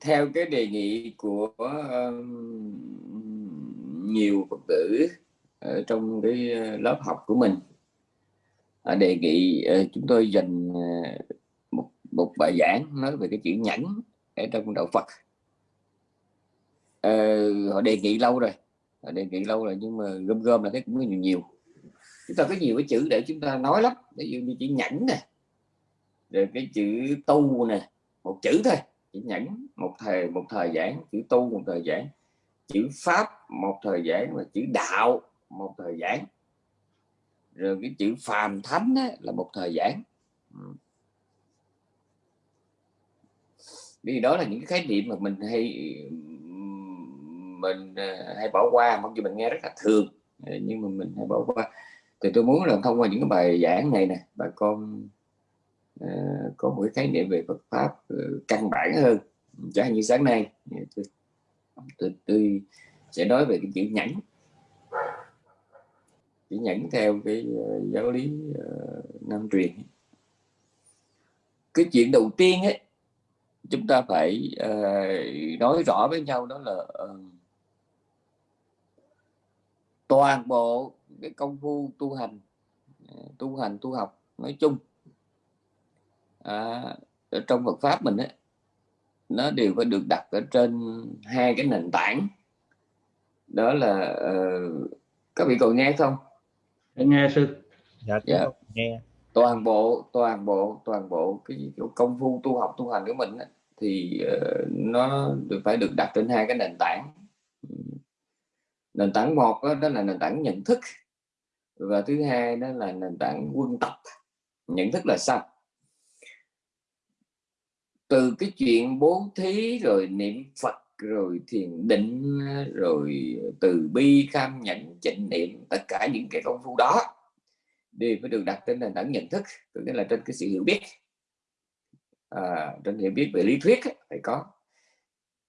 theo cái đề nghị của uh, nhiều phật tử ở trong cái ờ, lớp học của mình uh, đề nghị uh, chúng tôi dành uh, một một bài giảng nói về cái chữ nhẫn ở trong đạo Phật. Uh, họ đề nghị lâu rồi họ đề nghị lâu rồi nhưng mà gom gom là thấy cũng có nhiều nhiều. Chúng ta có nhiều cái chữ để chúng ta nói lắm ví dụ như chữ nhẫn nè rồi cái chữ tu nè một chữ thôi chữ nhẫn một thời một thời giảng chữ tu một thời giảng chữ pháp một thời giảng và chữ đạo một thời giảng. Rồi cái chữ phàm thánh á, là một thời giảng. Ừ. Vì đó là những cái khái niệm mà mình hay mình ờ, hay bỏ qua mặc dù mình nghe rất là thường nhưng mà mình hay bỏ qua. Thì tôi muốn là thông qua những cái bài giảng này nè bà con Ờ, có một cái khái niệm về Phật pháp ờ, căn bản hơn. Chẳng như sáng nay tôi, tôi, tôi sẽ nói về cái chữ nhẫn. Chữ nhẫn theo cái ờ, giáo lý nam truyền cái chuyện đầu tiên ấy chúng ta phải nói rõ với nhau đó là toàn bộ cái công phu tu hành tu hành tu học nói chung à, ở trong Phật pháp mình ấy, nó đều phải được đặt ở trên hai cái nền tảng. Đó là uh, các vị còn nghe không? Nghe sư. Dạ, dạ. nghe. Toàn bộ toàn bộ toàn bộ cái, cái công phu tu học tu hành của mình ấy, thì uh, nó được phải được đặt trên hai cái nền tảng. Nền tảng một đó, đó là nền tảng nhận thức và thứ hai đó là nền tảng quân tập. Nhận thức là sao từ cái chuyện bố thí rồi niệm phật rồi thiền định rồi từ bi kham nhận chánh niệm tất cả những cái công phu đó đều phải được đặt trên nền tảng nhận thức tức là trên cái sự hiểu biết. À, trên hiểu biết về lý thuyết phải có.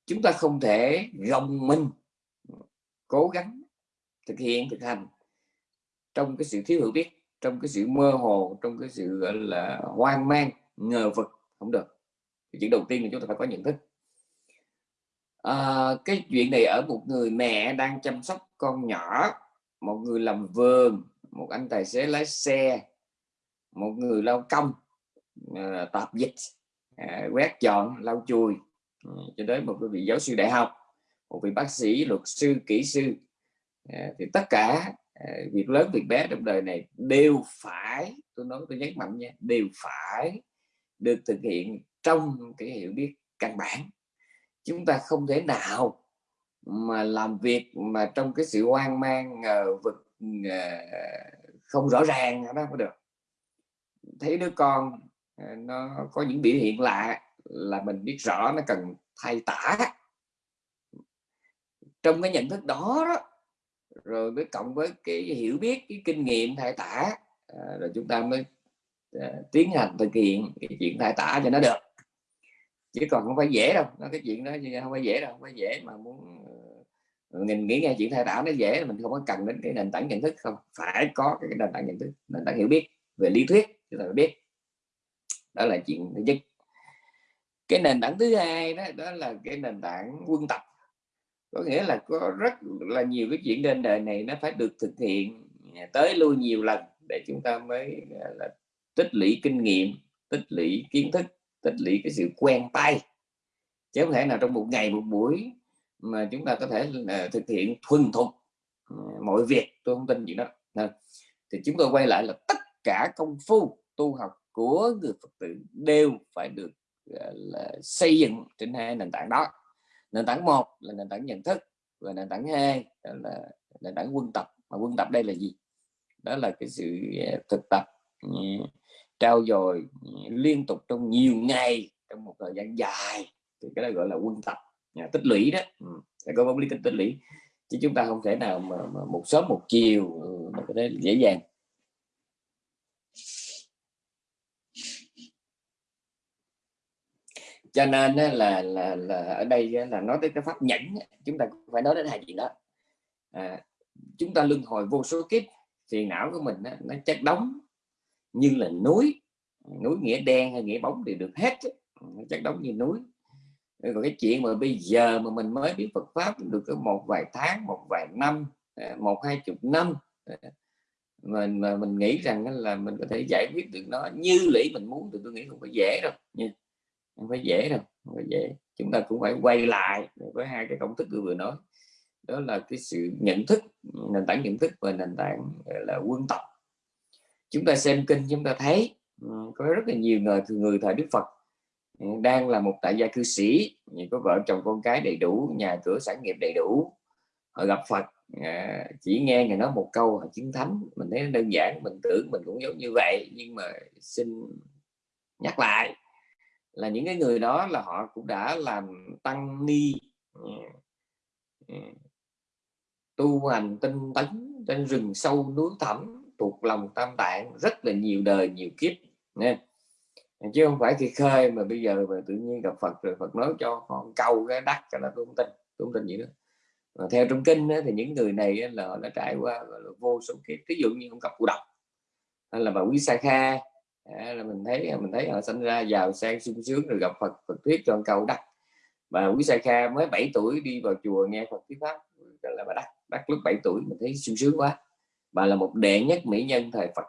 Chúng ta không thể gồng mình cố gắng thực hiện thực hành trong cái sự thiếu hiểu biết trong cái sự mơ hồ trong cái sự gọi là hoang mang ngờ vực không được thì chuyện đầu tiên là chúng ta phải có nhận thức. À, cái chuyện này ở một người mẹ đang chăm sóc con nhỏ một người làm vườn một anh tài xế lái xe một người lao công à, tạp dịch à, quét dọn lau chùi à, cho đến một vị giáo sư đại học một vị bác sĩ luật sư kỹ sư. À, thì tất cả à, việc lớn việc bé trong đời này đều phải tôi nói tôi nhấn mạnh nha đều phải được thực hiện trong cái hiểu biết căn bản. Chúng ta không thể nào mà làm việc mà trong cái sự hoang mang ngờ vực ngờ, không rõ ràng đó không được. Thấy đứa con ờ, nó có những biểu hiện lạ là mình biết rõ nó cần thay tả. Trong cái nhận thức đó, đó rồi mới cộng với cái hiểu biết cái kinh nghiệm thay tả ờ, rồi chúng ta mới ờ, tiến hành thực hiện cái chuyện thay tả cho nó được chứ còn không phải dễ đâu nó cái chuyện đó không phải dễ đâu, không phải dễ mà muốn mình nghĩ nghe chuyện thay đảo nó dễ, mình không có cần đến cái nền tảng nhận thức không, phải có cái nền tảng nhận thức, nền tảng hiểu biết về lý thuyết chúng ta phải biết. Đó là chuyện thứ nhất. Cái nền tảng thứ hai đó đó là cái nền tảng quân tập. Có nghĩa là có rất là nhiều cái chuyện trên đời này nó phải được thực hiện tới lui nhiều lần để chúng ta mới là, tích lũy kinh nghiệm, tích lũy kiến thức tích lũy cái sự quen tay. Chứ không thể nào trong một ngày, một buổi mà chúng ta có thể là thực hiện thuần thục ừ, mọi việc, tôi không tin chuyện đó. Thì chúng tôi quay lại là tất cả công phu tu học của người Phật tử đều phải được ờ, là xây dựng trên hai nền tảng đó. Nền tảng một là nền tảng nhận thức và nền tảng hai là nền tảng quân tập. Mà quân tập đây là gì? Đó là cái sự ờ, thực tập ừ, trao dồi liên tục trong nhiều ngày trong một thời gian dài thì cái đó gọi là quân tập tích lũy đó. Ừ, có pháp lý tích, tích lũy. Chứ chúng ta không thể nào mà, mà một sớm một chiều ừ, mà có thể dễ dàng. Cho nên là là là ở đây là nói tới cái pháp nhẫn chúng ta phải nói đến hai chuyện đó. À, chúng ta luân hồi vô số kiếp phiền não của mình nó chất đóng như là núi núi nghĩa đen hay nghĩa bóng thì được hết ừ, chắc đóng như núi. Ừ, còn cái chuyện mà bây giờ mà mình mới biết Phật pháp được có một vài tháng, một vài năm ờ, một, hai chục năm. Ờ, mình mà mình nghĩ rằng là mình có thể giải quyết được nó như lý mình muốn thì tôi nghĩ không phải dễ đâu. Nha không phải dễ đâu, không phải dễ. Chúng ta cũng phải quay lại với hai cái công thức tôi vừa nói. Đó là cái sự nhận thức, nền tảng nhận thức và nền tảng là quân tập chúng ta xem kinh, chúng ta thấy ừ, có rất là nhiều người người thời Đức Phật. Ừ, đang là một tại gia cư sĩ có vợ chồng con cái đầy đủ, nhà cửa sản nghiệp đầy đủ. Họ gặp Phật à, chỉ nghe người nói một câu, họ chứng thánh. Mình thấy đơn giản, mình tưởng mình cũng giống như vậy, nhưng mà xin nhắc lại là những cái người đó là họ cũng đã làm tăng ni ừ, tu hành tinh tấn trên rừng sâu núi thẳm thuộc lòng tam tạng rất là nhiều đời nhiều kiếp nha chứ không phải khi khơi mà bây giờ mà tự nhiên gặp Phật rồi Phật nói cho con câu cái đắc cho là tôi không tin tôi không tin gì nữa mà theo trong kinh ấy, thì những người này là họ đã trải qua là vô số kiếp. Ví dụ như ông cặp cụ độc hay là bà quý sa kha là mình thấy mình thấy họ sinh ra giàu sang sung sướng rồi gặp Phật Phật thuyết cho câu đắc. Bà quý sa kha mới 7 tuổi đi vào chùa nghe Phật thuyết pháp là bà đắc đắc lúc 7 tuổi mình thấy sung sướng quá bà là một đệ nhất mỹ nhân thời Phật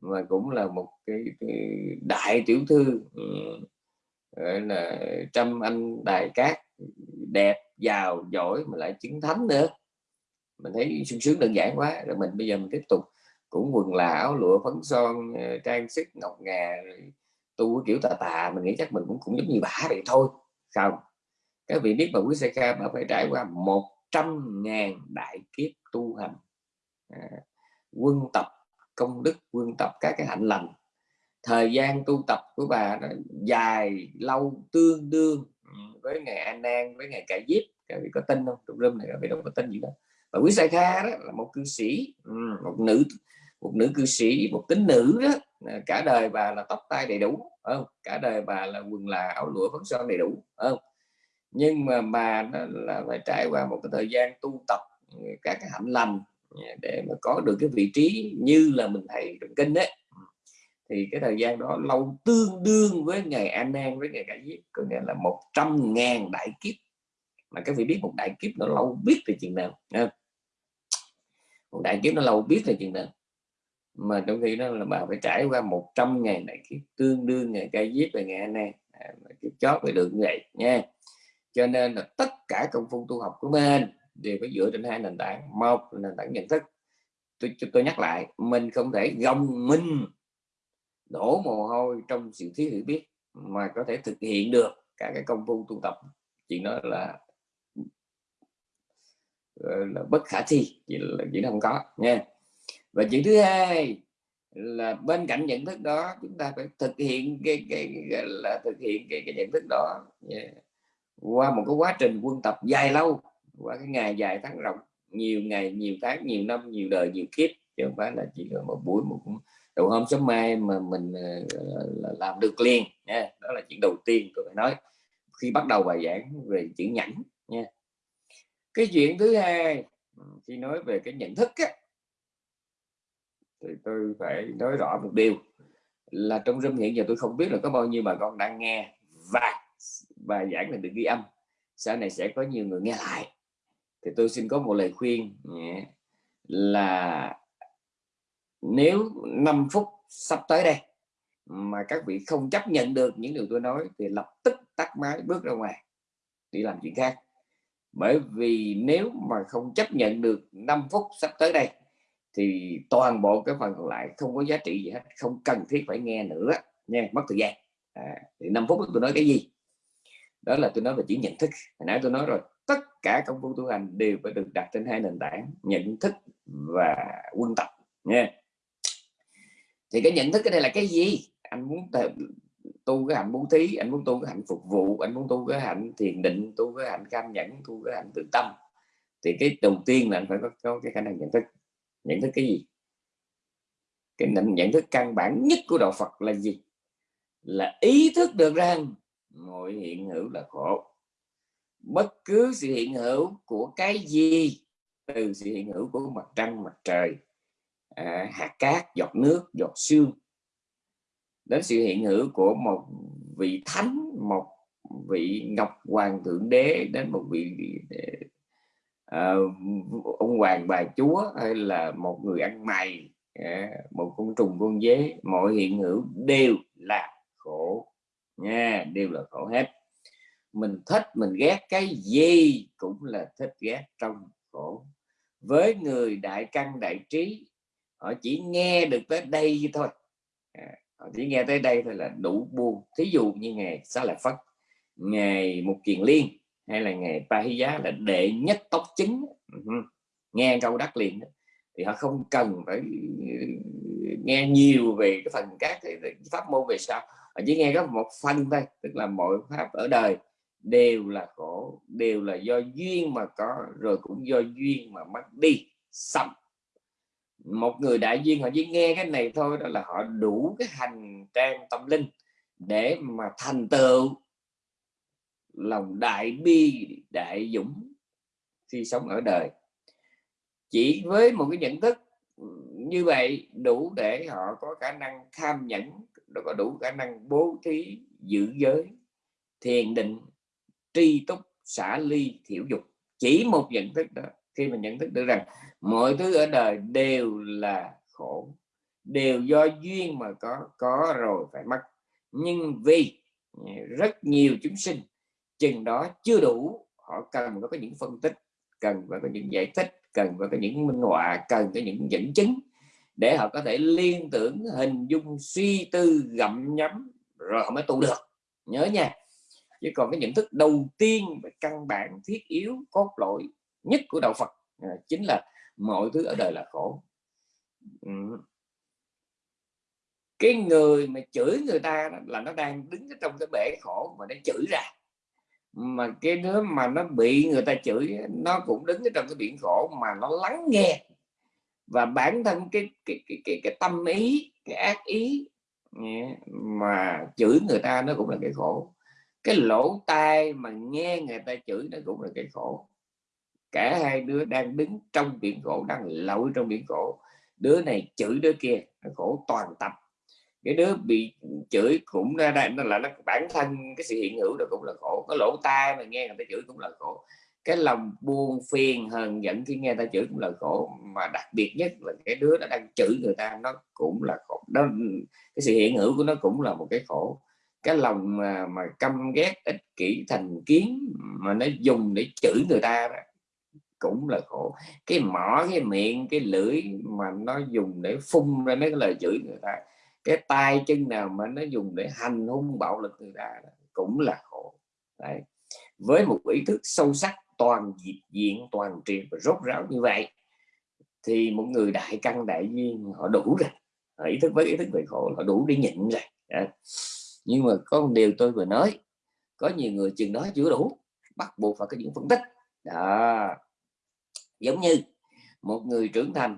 và cũng là một cái, cái đại tiểu thư ừ, gọi là trăm anh đài cát đẹp giàu giỏi mà lại chứng thánh nữa. Mình thấy sung sướng đơn giản quá rồi mình bây giờ mình tiếp tục cũng quần là áo lụa phấn son ờ, trang sức ngọc ngà tu kiểu tà tà mình nghĩ chắc mình cũng cũng giống như bả vậy thôi. Không các vị biết mà quý xe ca bà phải trải qua một trăm ngàn đại kiếp tu hành. À, quân tập, công đức quân tập các cái hạnh lành. Thời gian tu tập của bà nó dài, lâu, tương đương ừ, với ngày An Nan với ngày Cải Diếp các vị có tin không? Trong room này các vị đâu có tin gì đâu. Và quý sai kha đó là một cư sĩ ừ, một nữ một nữ cư sĩ, một tính nữ đó. Cả đời bà là tóc tai đầy đủ không? Cả đời bà là quần là áo lụa phấn son đầy đủ không? Nhưng mà bà là phải trải qua một cái thời gian tu tập ừ, các cái hạnh lành để mà có được cái vị trí như là mình thầy trong kinh đấy thì cái thời gian đó lâu tương đương với ngày an nan với ngày cải giết có nghĩa là một trăm ngàn đại kiếp. Mà các vị biết một đại kiếp nó lâu biết là chuyện nào một đại kiếp nó lâu biết là chuyện nào. Mà trong khi đó là bà phải trải qua một trăm ngàn đại kiếp tương đương ngày cải giết và ngày an nan à, kiếp chót phải được như vậy nha cho nên là tất cả công phu tu học của mình đều phải dựa trên hai nền tảng. Một là nền tảng nhận thức. Tôi tôi nhắc lại mình không thể gồng minh đổ mồ hôi trong sự thiếu hiểu biết mà có thể thực hiện được cả cái công phu tu tập. Chuyện đó là là bất khả thi chỉ là chỉ không có nha. Và chuyện thứ hai là bên cạnh nhận thức đó chúng ta phải thực hiện cái cái, cái là thực hiện cái, cái nhận thức đó yeah. qua một cái quá trình quân tập dài lâu qua cái ngày dài tháng rộng nhiều ngày nhiều tháng nhiều năm nhiều đời nhiều kiếp chứ không phải là chỉ là một buổi một đầu hôm sớm mai mà mình uh, làm được liền nha. Đó là chuyện đầu tiên tôi phải nói. Khi bắt đầu bài giảng về chữ nhẫn nha. Cái chuyện thứ hai khi nói về cái nhận thức á, thì tôi phải nói rõ một điều là trong râm hiện giờ tôi không biết là có bao nhiêu bà con đang nghe và bài giảng này được ghi âm. Sau này sẽ có nhiều người nghe lại thì tôi xin có một lời khuyên nhé là nếu 5 phút sắp tới đây mà các vị không chấp nhận được những điều tôi nói thì lập tức tắt máy bước ra ngoài đi làm chuyện khác. Bởi vì nếu mà không chấp nhận được 5 phút sắp tới đây thì toàn bộ cái phần còn lại không có giá trị gì hết không cần thiết phải nghe nữa nha mất thời gian. À, thì 5 phút tôi nói cái gì? Đó là tôi nói về chỉ nhận thức. Hồi nãy tôi nói rồi tất cả công phu tu hành đều phải được đặt trên hai nền tảng nhận thức và quân tập nha thì cái nhận thức cái đây là cái gì? Anh muốn tu cái hạnh bố thí anh muốn tu cái hạnh phục vụ anh muốn tu cái hạnh thiền định tu cái hạnh cam nhẫn tu cái hạnh tự tâm. Thì cái đầu tiên là anh phải có, có cái khả năng nhận thức. Nhận thức cái gì? Cái nhận, nhận thức căn bản nhất của đạo Phật là gì? Là ý thức được rằng mọi hiện hữu là khổ bất cứ sự hiện hữu của cái gì từ sự hiện hữu của mặt trăng mặt trời à, hạt cát giọt nước giọt xương đến sự hiện hữu của một vị thánh một vị ngọc hoàng thượng đế đến một vị uh, ông hoàng bà chúa hay là một người ăn mày uh, một con trùng con dế mọi hiện hữu đều là khổ nha đều là khổ hết mình thích mình ghét cái gì cũng là thích ghét trong khổ. Với người đại căn đại trí họ chỉ nghe được tới đây thôi. À, họ chỉ nghe tới đây thôi là đủ buồn. Thí dụ như ngày xá lợi phất ngày một kiền liên hay là ngày ba hy giá là đệ nhất tóc chính ừ, nghe câu đắc liền thì họ không cần phải nghe nhiều về cái phần các cái pháp môn về sau. Họ chỉ nghe có một phần thôi tức là mọi pháp ở đời đều là khổ, đều là do duyên mà có, rồi cũng do duyên mà mất đi, xong. Một người đại duyên, họ chỉ nghe cái này thôi, đó là họ đủ cái hành trang tâm linh để mà thành tựu. Lòng đại bi, đại dũng, khi sống ở đời. Chỉ với một cái nhận thức như vậy đủ để họ có khả năng tham nhẫn, có đủ khả năng bố thí, giữ giới, thiền định tri túc, xả ly, thiểu dục. Chỉ một nhận thức đó, khi mình nhận thức được rằng mọi thứ ở đời đều là khổ, đều do duyên mà có có rồi phải mất. Nhưng vì à, rất nhiều chúng sinh, chừng đó chưa đủ, họ cần có những phân tích, cần phải có những giải thích, cần phải có những minh họa, cần có những dẫn chứng để họ có thể liên tưởng, hình dung, suy tư, gặm nhắm rồi họ mới tu được. Nhớ nha chứ còn cái nhận thức đầu tiên và căn bản thiết yếu cốt lõi nhất của đạo Phật à, chính là mọi thứ ở đời là khổ. Ừ. cái người mà chửi người ta là nó đang đứng trong cái bể khổ mà nó chửi ra. Mà cái đứa mà nó bị người ta chửi nó cũng đứng trong cái biển khổ mà nó lắng nghe. Và bản thân cái cái cái cái, cái tâm ý cái ác ý mà chửi người ta nó cũng là cái khổ cái lỗ tai mà nghe người ta chửi nó cũng là cái khổ. Cả hai đứa đang đứng trong biển khổ, đang lội trong biển khổ. Đứa này chửi đứa kia, nó khổ toàn tập. Cái đứa bị chửi cũng ra đây, nó là nó bản thân cái sự hiện hữu đó cũng là khổ. Cái lỗ tai mà nghe người ta chửi cũng là khổ. Cái lòng buồn phiền hờn giận khi nghe ta chửi cũng là khổ. Mà đặc biệt nhất là cái đứa nó đang chửi người ta, nó cũng là khổ. Đó, cái sự hiện hữu của nó cũng là một cái khổ cái lòng mà mà căm ghét ích kỷ thành kiến mà nó dùng để chửi người ta đó, cũng là khổ. Cái mỏ cái miệng cái lưỡi mà nó dùng để phun ra mấy cái lời chửi người ta cái tay chân nào mà nó dùng để hành hung bạo lực người ta đó, cũng là khổ. Đấy. với một ý thức sâu sắc toàn diện toàn triệt và rốt ráo như vậy thì một người đại căn đại duyên họ đủ rồi. Họ ý thức với ý thức về khổ họ đủ để nhịn rồi nhưng mà có một điều tôi vừa nói, có nhiều người chừng đó chưa đủ, bắt buộc phải có những phân tích. Đó. Giống như một người trưởng thành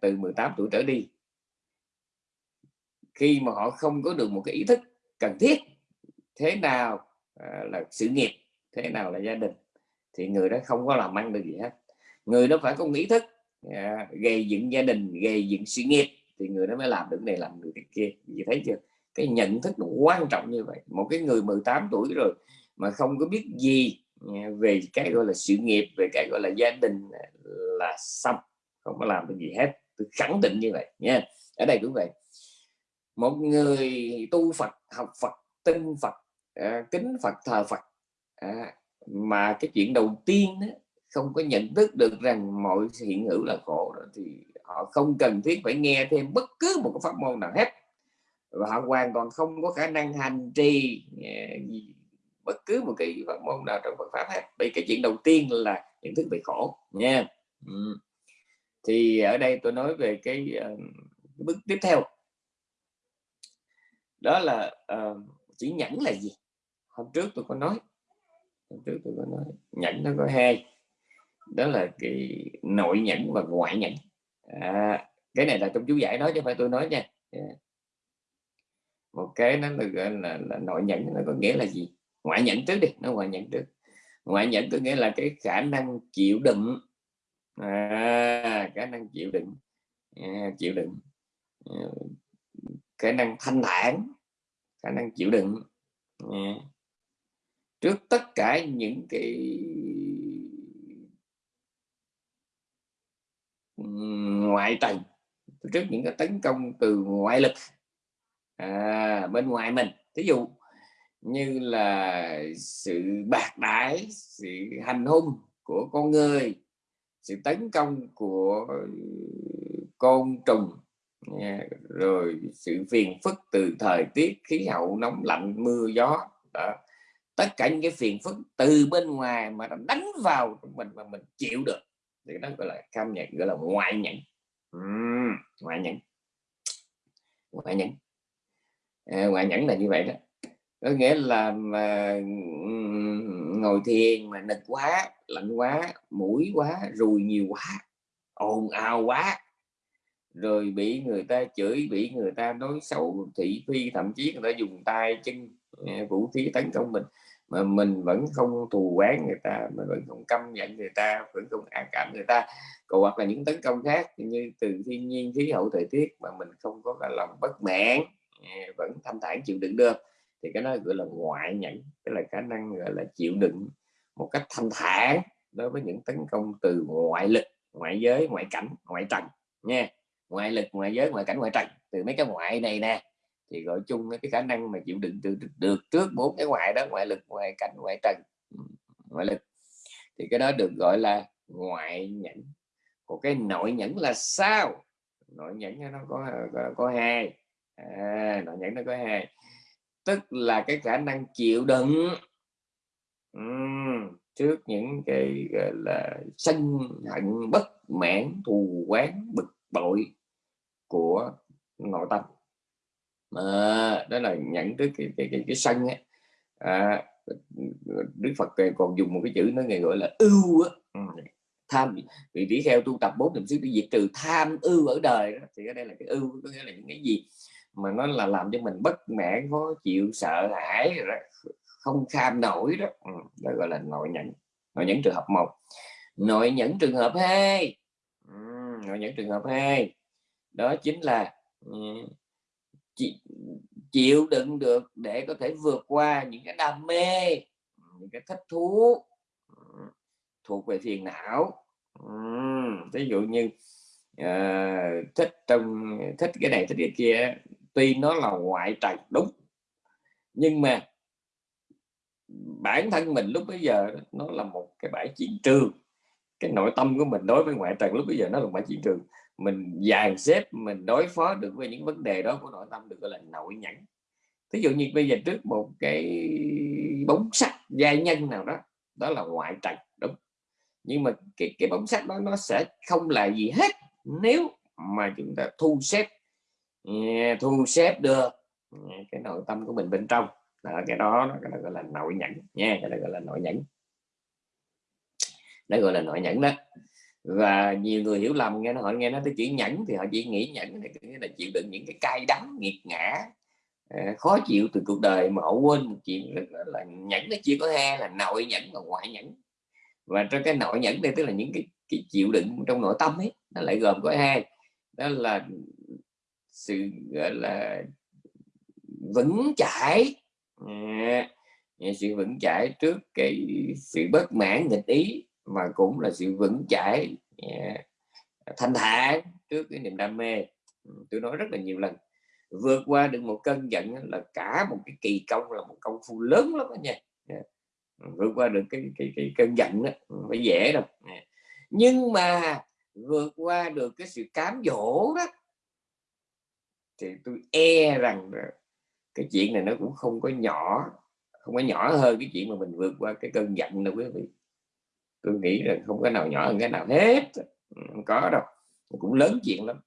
từ 18 tuổi trở đi, khi mà họ không có được một cái ý thức cần thiết, thế nào à, là sự nghiệp, thế nào là gia đình, thì người đó không có làm ăn được gì hết. Người đó phải có một ý thức à, gây dựng gia đình, gây dựng sự nghiệp, thì người đó mới làm được này, làm được cái kia. Gì thấy chưa? Cái nhận thức nó quan trọng như vậy. Một cái người 18 tuổi rồi mà không có biết gì à, về cái gọi là sự nghiệp về cái gọi là gia đình là xong không có làm được gì hết. Tôi khẳng định như vậy nha. Ở đây cũng vậy. Một người tu Phật học Phật tin Phật à, kính Phật thờ Phật à, mà cái chuyện đầu tiên đó, không có nhận thức được rằng mọi hiện hữu là khổ đó, thì họ không cần thiết phải nghe thêm bất cứ một cái pháp môn nào hết và họ hoàn toàn không có khả năng hành trì à, bất cứ một cái pháp môn nào trong Phật pháp hết. Vì cái chuyện đầu tiên là nhận thức về khổ nha. Ừ. thì ở đây tôi nói về cái, uh, cái bước tiếp theo. Đó là uh, chữ nhẫn là gì? Hôm trước tôi có nói hôm trước tôi có nói nhẫn nó có hai. Đó là cái nội nhẫn và ngoại nhẫn. À, cái này là trong chú giải nói chứ phải tôi nói nha. Yeah. Một cái nó là, là, là nội nhẫn nó có nghĩa là gì? Ngoại nhẫn trước đi nó ngoại nhẫn trước. Ngoại nhẫn có nghĩa là cái khả năng chịu đựng. À, khả năng chịu đựng. À, chịu đựng. À, khả năng thanh thản khả năng chịu đựng. À. trước tất cả những cái ngoại tầng trước những cái tấn công từ ngoại lực à, bên ngoài mình. Ví dụ như là sự bạc đãi sự hành hung của con người sự tấn công của côn trùng rồi sự phiền phức từ thời tiết khí hậu nóng lạnh mưa gió đó. tất cả những cái phiền phức từ bên ngoài mà nó đánh vào mình mà mình chịu được thì đó gọi là cam nhận gọi là ngoại nhẫn uhm, ngoại nhẫn ngoại nhẫn à, ngoại nhẫn là như vậy đó. Có nghĩa là mà ngồi thiền mà nực quá lạnh quá mũi quá rùi nhiều quá ồn ào quá rồi bị người ta chửi bị người ta nói xấu thị phi thậm chí người ta dùng tay chân à, vũ khí tấn công mình mà mình vẫn không thù quán người ta mình vẫn không căm giận người ta vẫn không ác cảm người ta. Còn hoặc là những tấn công khác như từ thiên nhiên khí hậu thời tiết mà mình không có cái lòng bất mãn vẫn thanh thản chịu đựng được thì cái đó gọi là ngoại nhẫn tức là khả năng gọi là chịu đựng một cách thanh thản đối với những tấn công từ ngoại lực ngoại giới ngoại cảnh ngoại trần nha. Ngoại lực ngoại giới ngoại cảnh ngoại trần. Từ mấy cái ngoại này nè thì gọi chung cái khả năng mà chịu đựng được, được trước bốn cái ngoại đó ngoại lực ngoại cảnh ngoại trần ngoại lực. Thì cái đó được gọi là ngoại nhẫn. Còn cái nội nhẫn là sao? Nội nhẫn nó có có, có hai à, nội nhẫn nó có hai tức là cái khả năng chịu đựng uhm, trước những cái gọi là sân hận bất mãn thù quán bực bội của nội tâm à, đó là nhận tới cái cái cái, cái sân ấy. À, Đức Phật còn dùng một cái chữ nó gọi là ưu á tham vị tỷ kheo tu tập bốn niệm xứ để diệt trừ tham ưu ở đời đó. thì cái đây là cái ưu có nghĩa là những cái gì mà nó là làm cho mình bất mãn khó chịu sợ hãi không kham nổi đó. Ừ, đó gọi là nội nhẫn nội nhẫn trường hợp một. Nội nhẫn trường hợp hai. Ừ, nội nhẫn trường hợp hai. Đó chính là ừ, chịu đựng được để có thể vượt qua những cái đam mê những cái thích thú ừ, thuộc về phiền não. Ừ, Ví dụ như uh, thích trong thích cái này thích cái kia tuy nó là ngoại trần đúng. Nhưng mà bản thân mình lúc bây giờ nó là một cái bãi chiến trường. Cái nội tâm của mình đối với ngoại trần lúc bây giờ nó là một bãi chiến trường. Mình dàn xếp, mình đối phó được với những vấn đề đó của nội tâm được gọi là nội nhẫn. Ví dụ như bây giờ trước một cái bóng sắt gia nhân nào đó đó là ngoại trần đúng. Nhưng mà cái cái bóng sắt đó nó sẽ không là gì hết nếu mà chúng ta thu xếp thu xếp được. Cái nội tâm của mình bên trong. Đó, cái đó cái đó gọi là nội nhẫn nha cái đó gọi là nội nhẫn. Đó gọi là nội nhẫn đó. Và nhiều người hiểu lầm nghe nó họ nghe nó tới chữ nhẫn thì họ chỉ nghĩ nhẫn này là chịu đựng những cái cay đắng nghiệt ngã ờ, khó chịu từ cuộc đời mà họ quên một chuyện là, là nhẫn nó chia có hai là nội nhẫn và ngoại nhẫn. Và trong cái nội nhẫn đây tức là những cái, cái chịu đựng trong nội tâm ấy nó lại gồm có hai. Đó là sự gọi là vững chãi. À, sự vững chãi trước cái sự bất mãn nghịch ý mà cũng là sự vững chãi à, thanh thản trước cái niềm đam mê. Ừ, tôi nói rất là nhiều lần. Vượt qua được một cơn giận là cả một cái kỳ công là một công phu lớn lắm đó nha. Vượt qua được cái cái, cái cơn giận đó phải dễ đâu. Nhưng mà vượt qua được cái sự cám dỗ đó thì tôi e rằng cái chuyện này nó cũng không có nhỏ, không có nhỏ hơn cái chuyện mà mình vượt qua cái cơn giận đâu quý vị. Tôi nghĩ là không có nào nhỏ hơn cái nào hết. Ừ, không có đâu. Cũng lớn chuyện lắm.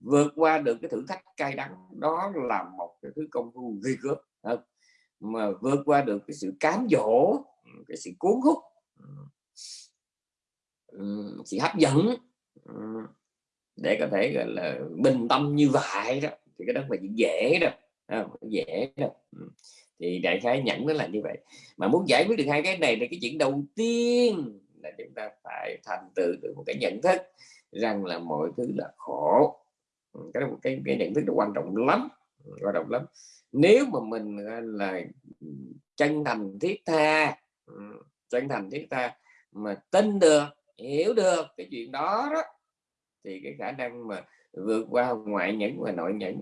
Vượt qua được cái thử thách cay đắng, đó là một cái thứ công phu ghê gớm mà vượt qua được cái sự cám dỗ ừ, cái sự cuốn hút ừ, sự hấp dẫn để có thể gọi là bình tâm như vậy đó thì cái đó à, phải dễ đâu, à, dễ đâu, thì đại khái nhẫn nó là như vậy. Mà muốn giải quyết được hai cái này là cái chuyện đầu tiên là chúng ta phải thành tựu được một cái nhận thức rằng là mọi thứ là khổ. Ừ, cái cái, cái nhận thức là quan trọng lắm quan trọng lắm. Nếu mà mình là chân thành thiết tha ừ, chân thành thiết tha mà tin được hiểu được cái chuyện đó đó thì cái khả năng mà vượt qua ngoại nhẫn và nội nhẫn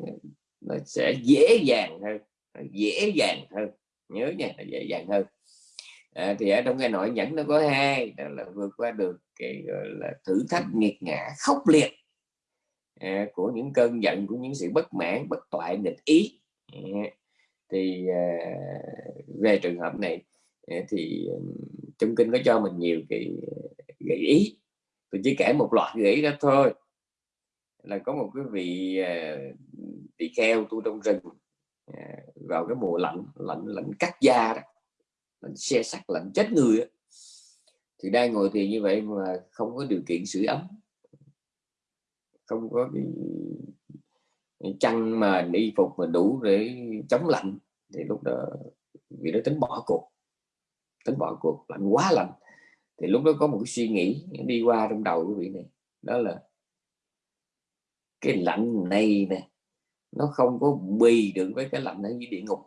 nó sẽ dễ dàng hơn dễ dàng hơn. Nhớ nha là dễ dàng hơn. À, thì ở trong cái nội nhẫn nó có hai đó là vượt qua được cái gọi là thử thách nghiệt ngã khốc liệt à, của những cơn giận của những sự bất mãn bất toại nghịch ý. À, thì à, về trường hợp này à, thì ừ, trong kinh có cho mình nhiều cái à, gợi ý. Tôi chỉ kể một loạt gợi ý đó thôi là có một cái vị à, tỳ kheo tu trong rừng à, vào cái mùa lạnh lạnh lạnh cắt da đó, lạnh xe sắt, lạnh chết người đó. thì đang ngồi thì như vậy mà không có điều kiện sưởi ấm không có cái chăn mà y phục mà đủ để chống lạnh, thì lúc đó vì nó tính bỏ cuộc, tính bỏ cuộc, lạnh quá lạnh thì lúc đó có một cái suy nghĩ đi qua trong đầu của vị này, đó là cái lạnh này nè nó không có bì được với cái lạnh ở dưới địa ngục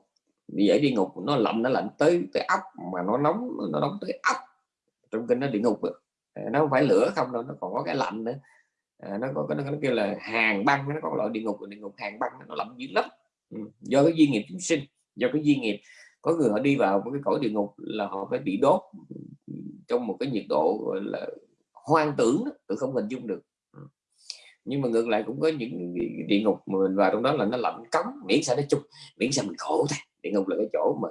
vì ở địa ngục nó lạnh nó lạnh tới tới ốc mà nó nóng nó nóng tới ốc trong kinh nó địa ngục ờ, nó không phải lửa không đâu nó còn có cái lạnh nữa à, nó có cái nó, kêu là hàng băng nó có loại địa ngục địa ngục hàng băng nó lạnh dữ lắm ừ. do cái duyên nghiệp chúng sinh do cái duyên nghiệp có người họ đi vào một cái cõi địa ngục là họ phải bị đốt trong một cái nhiệt độ gọi là hoang tưởng tự không hình dung được nhưng mà ngược lại cũng có những địa ngục mà mình vào trong đó là nó lạnh cống miễn sao nó chung miễn sao mình khổ thôi. Địa ngục là cái chỗ mà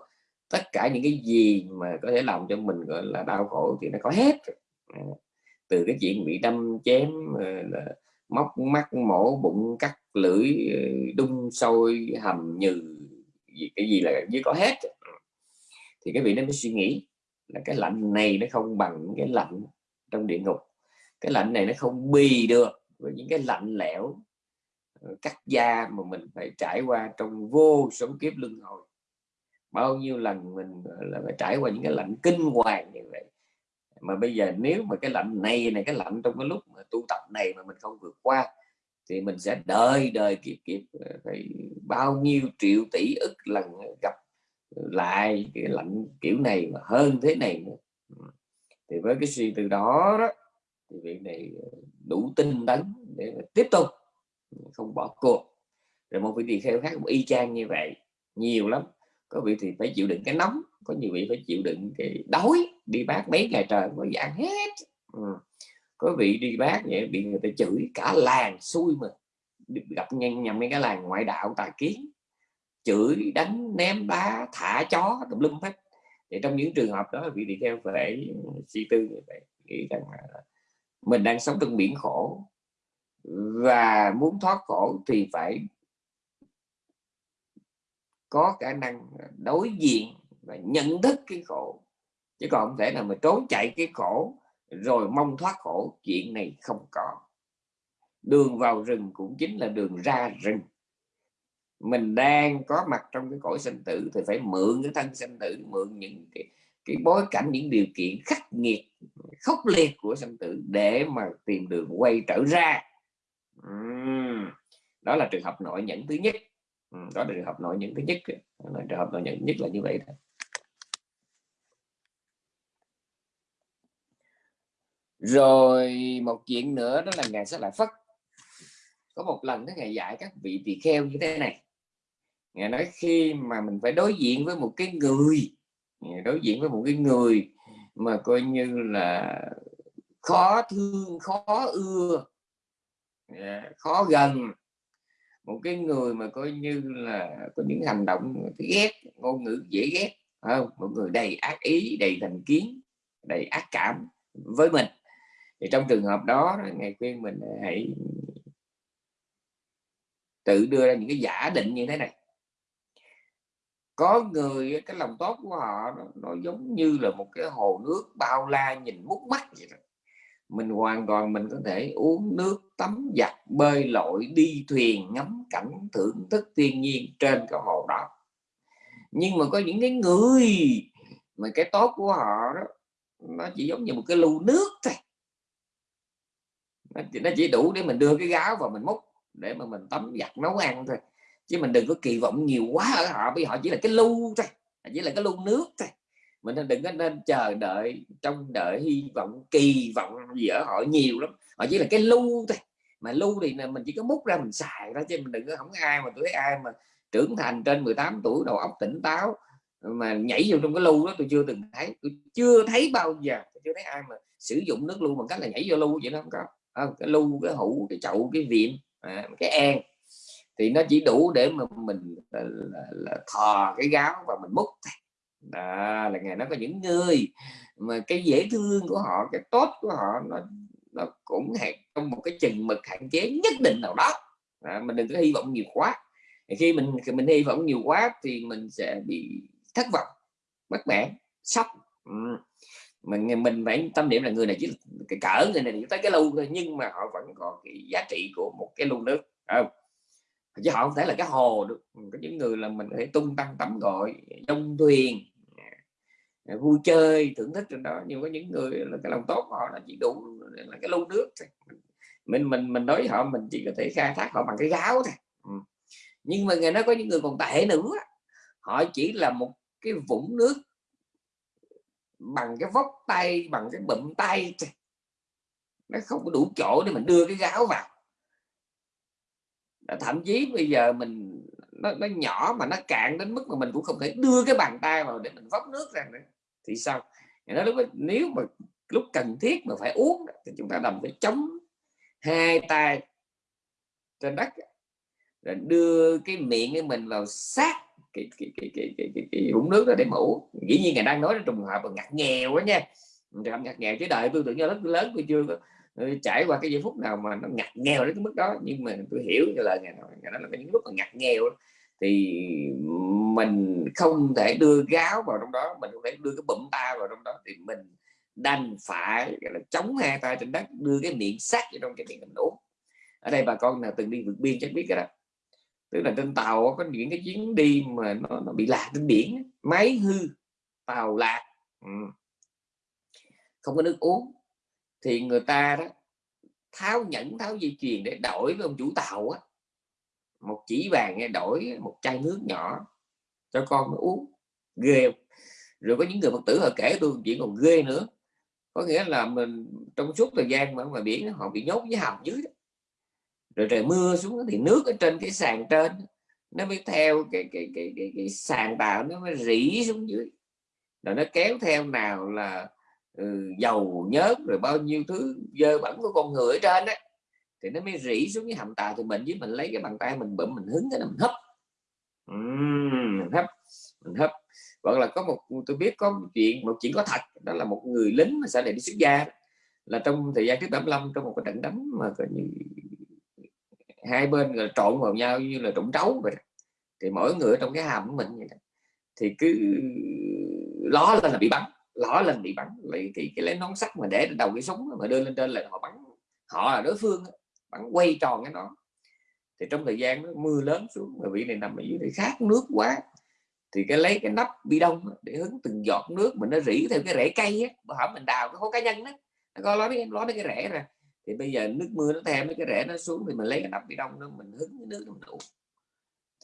tất cả những cái gì mà có thể làm cho mình gọi là đau khổ thì nó có hết à, từ cái chuyện bị đâm chém ờ, là móc mắt mổ bụng cắt lưỡi ờ, đun sôi hầm nhừ gì cái gì là dưới có hết ừ. thì cái vị nó mới suy nghĩ là cái lạnh này nó không bằng cái lạnh trong địa ngục. Cái lạnh này nó không bì được với những cái lạnh lẽo ờ, cắt da mà mình phải trải qua trong vô số kiếp luân hồi. Bao nhiêu lần mình là, phải trải qua những cái lạnh kinh hoàng như vậy. Mà bây giờ nếu mà cái lạnh này này, cái lạnh trong cái lúc mà tu tập này mà mình không vượt qua, thì mình sẽ đời đời kiếp kiếp ờ, phải bao nhiêu triệu tỷ ức lần gặp lại cái lạnh kiểu này mà hơn thế này nữa. thì với cái suy từ đó đó, thì việc này ờ, đủ tinh tấn để tiếp tục, không bỏ cuộc. Rồi một vị tỳ kheo khác cũng y chang như vậy, nhiều lắm. Có vị thì phải chịu đựng cái nóng, có nhiều vị phải chịu đựng cái đói, đi bác mấy ngày trời có dạng hết. Ừ. có vị đi bác vậy bị người ta chửi cả làng xui mà gặp nhầm nhầm mấy cái làng ngoại đạo tà kiến. Chửi, đánh, ném đá, thả chó, tùm lum hết. Thì trong những trường hợp đó, vị tỳ kheo phải suy tư như vậy, nghĩ rằng là mình đang sống trong biển khổ. Và muốn thoát khổ thì phải có khả năng đối diện và nhận thức cái khổ. Chứ còn không thể nào mà trốn chạy cái khổ rồi mong thoát khổ. Chuyện này không có. Đường vào rừng cũng chính là đường ra rừng. Mình đang có mặt trong cái cõi sinh tử thì phải mượn cái thân sinh tử mượn những cái, cái bối cảnh, những điều kiện khắc nghiệt, khốc liệt của sanh tử để mà tìm đường quay trở ra uhm. đó là trường hợp nội nhẫn thứ nhất uhm. đó là trường hợp nội nhẫn thứ nhất là trường hợp nội nhẫn nhất là như vậy thôi rồi, một chuyện nữa đó là ngài sẽ lại phất có một lần đó ngài dạy các vị tỳ kheo như thế này ngài nói khi mà mình phải đối diện với một cái người đối diện với một cái người mà coi như là khó thương, khó ưa khó gần. Một cái người mà coi như là có những hành động ghét, ngôn ngữ dễ ghét không? Một người đầy ác ý, đầy thành kiến, đầy ác cảm với mình. Thì trong trường hợp đó, ngài khuyên mình hãy tự đưa ra những cái giả định như thế này có người cái lòng tốt của họ nó, nó giống như là một cái hồ nước bao la nhìn mút mắt vậy đó. Mình hoàn toàn mình có thể uống nước tắm giặt bơi lội đi thuyền ngắm cảnh thưởng thức thiên nhiên trên cái hồ đó. Nhưng mà có những cái người mà cái tốt của họ đó nó chỉ giống như một cái lưu nước thôi. Nó chỉ đủ để mình đưa cái gáo vào mình múc để mà mình tắm giặt nấu ăn thôi chứ mình đừng có kỳ vọng nhiều quá ở họ vì họ chỉ là cái lưu thôi chỉ là cái lưu nước thôi. Mình đừng có nên chờ đợi trong đợi hy vọng kỳ vọng gì ở họ nhiều lắm. Họ chỉ là cái lưu thôi. Mà lưu thì mình chỉ có múc ra mình xài đó chứ mình đừng có không ai mà tôi thấy ai mà trưởng thành trên 18 tuổi đầu óc tỉnh táo mà nhảy vô trong cái lưu đó tôi chưa từng thấy tôi chưa thấy bao giờ tôi chưa thấy ai mà sử dụng nước lưu bằng cách là nhảy vô lưu vậy nó không có. À, cái lưu cái hũ cái chậu cái viện à, cái an thì nó chỉ đủ để mà mình là, là, là thò cái gáo và mình múc đó là ngày nó có những người mà cái dễ thương của họ cái tốt của họ nó nó cũng hạn trong một cái chừng mực hạn chế nhất định nào đó. À, mình đừng có hy vọng nhiều quá. Khi mình mình hy vọng nhiều quá thì mình sẽ bị thất vọng bất mãn sốc. Ừ. mình mình phải tâm niệm là người này chỉ cái cỡ người này chỉ tới cái lưu thôi nhưng mà họ vẫn còn cái giá trị của một cái lu nước không? Chứ họ không thể là cái hồ được. Ừ, có những người là mình có thể tung tăng tắm gọi trong thuyền à, vui chơi, thưởng thức trên đó. Nhưng có những người là cái lòng tốt họ là chỉ đủ là cái lưu nước thôi. Mình mình mình nói với họ, mình chỉ có thể khai thác họ bằng cái gáo thôi. Ừ. nhưng mà người nó có những người còn tệ nữa. Họ chỉ là một cái vũng nước bằng cái vóc tay, bằng cái bụng tay nó không có đủ chỗ để mình đưa cái gáo vào. Ờ, thậm chí bây giờ mình nó, nó nhỏ mà nó cạn đến mức mà mình cũng không thể đưa cái bàn tay vào để mình vóc nước ra nữa. Thì sao? Nó lúc nếu mà lúc cần thiết mà phải uống thì chúng ta đồng phải chống hai tay trên đất rồi đưa cái miệng của mình vào sát cái cái cái cái cái, cái, cái vũng nước đó để mũ dĩ nhiên ngài đang nói trong trường hợp ngặt nghèo quá nha. Trường ngặt nghèo chứ đợi tôi tưởng như lớn lớn tôi chưa Ừ, trải qua cái giây phút nào mà nó ngặt nghèo đến cái mức đó nhưng mà tôi hiểu cái lời ngài nói ngài nói là những lúc mà ngặt nghèo thì mình không thể đưa gáo vào trong đó mình không thể đưa cái bụng ta vào trong đó thì mình đành phải gọi là chống hai tay trên đất đưa cái miệng sát vào trong cái miệng mình uống. Ở đây bà con nào từng đi vượt biên chắc biết cái đó. Tức là trên tàu có những cái chuyến đi mà nó, nó bị lạc trên biển máy hư tàu lạc ừ. không có nước uống thì người ta đó tháo nhẫn tháo dây chuyền để đổi với ông chủ tàu á. Một chỉ vàng nghe đổi một chai nước nhỏ cho con nó uống ghê rồi có những người phật tử họ kể tôi chuyện còn ghê nữa. Có nghĩa là mình trong suốt thời gian mà ngoài biển họ bị nhốt với hầm dưới đó. Rồi trời mưa xuống thì nước ở trên cái sàn trên nó mới theo cái cái cái cái, cái sàn tàu nó mới rỉ xuống dưới. Rồi nó kéo theo nào là Ừ, dầu nhớt rồi bao nhiêu thứ dơ bẩn của con người ở trên đấy thì nó mới rỉ xuống cái hầm tàu thì mình. Với mình lấy cái bàn tay mình bụm mình hứng cái mình hấp. Uhm, mình hấp mình hấp. Hoặc là có một tôi biết có một chuyện một chuyện có thật đó là một người lính mà sau này đi xuất gia là trong thời gian trước 75 trong một cái trận đánh mà coi như hai bên là trộn vào nhau như là trộn trấu vậy thì mỗi người trong cái hầm của mình vậy đó. thì cứ ló lên là bị bắn lỡ lần bị bắn lấy thì cái lấy nón sắt mà để đầu cái súng mà đưa lên trên là họ bắn họ là đối phương bắn quay tròn cái nó thì trong thời gian đó, mưa lớn xuống mà vị này nằm ở dưới này khát nước quá. Thì cái lấy cái nắp bi đông để hứng từng giọt nước mình nó rỉ theo cái rễ cây á họ mình đào cái hố cá nhân đó. Nó có nói ló cái rễ ra. Thì bây giờ nước mưa nó theo mấy cái rễ nó xuống thì mình lấy cái nắp bị đông nó mình hứng cái nước nó đủ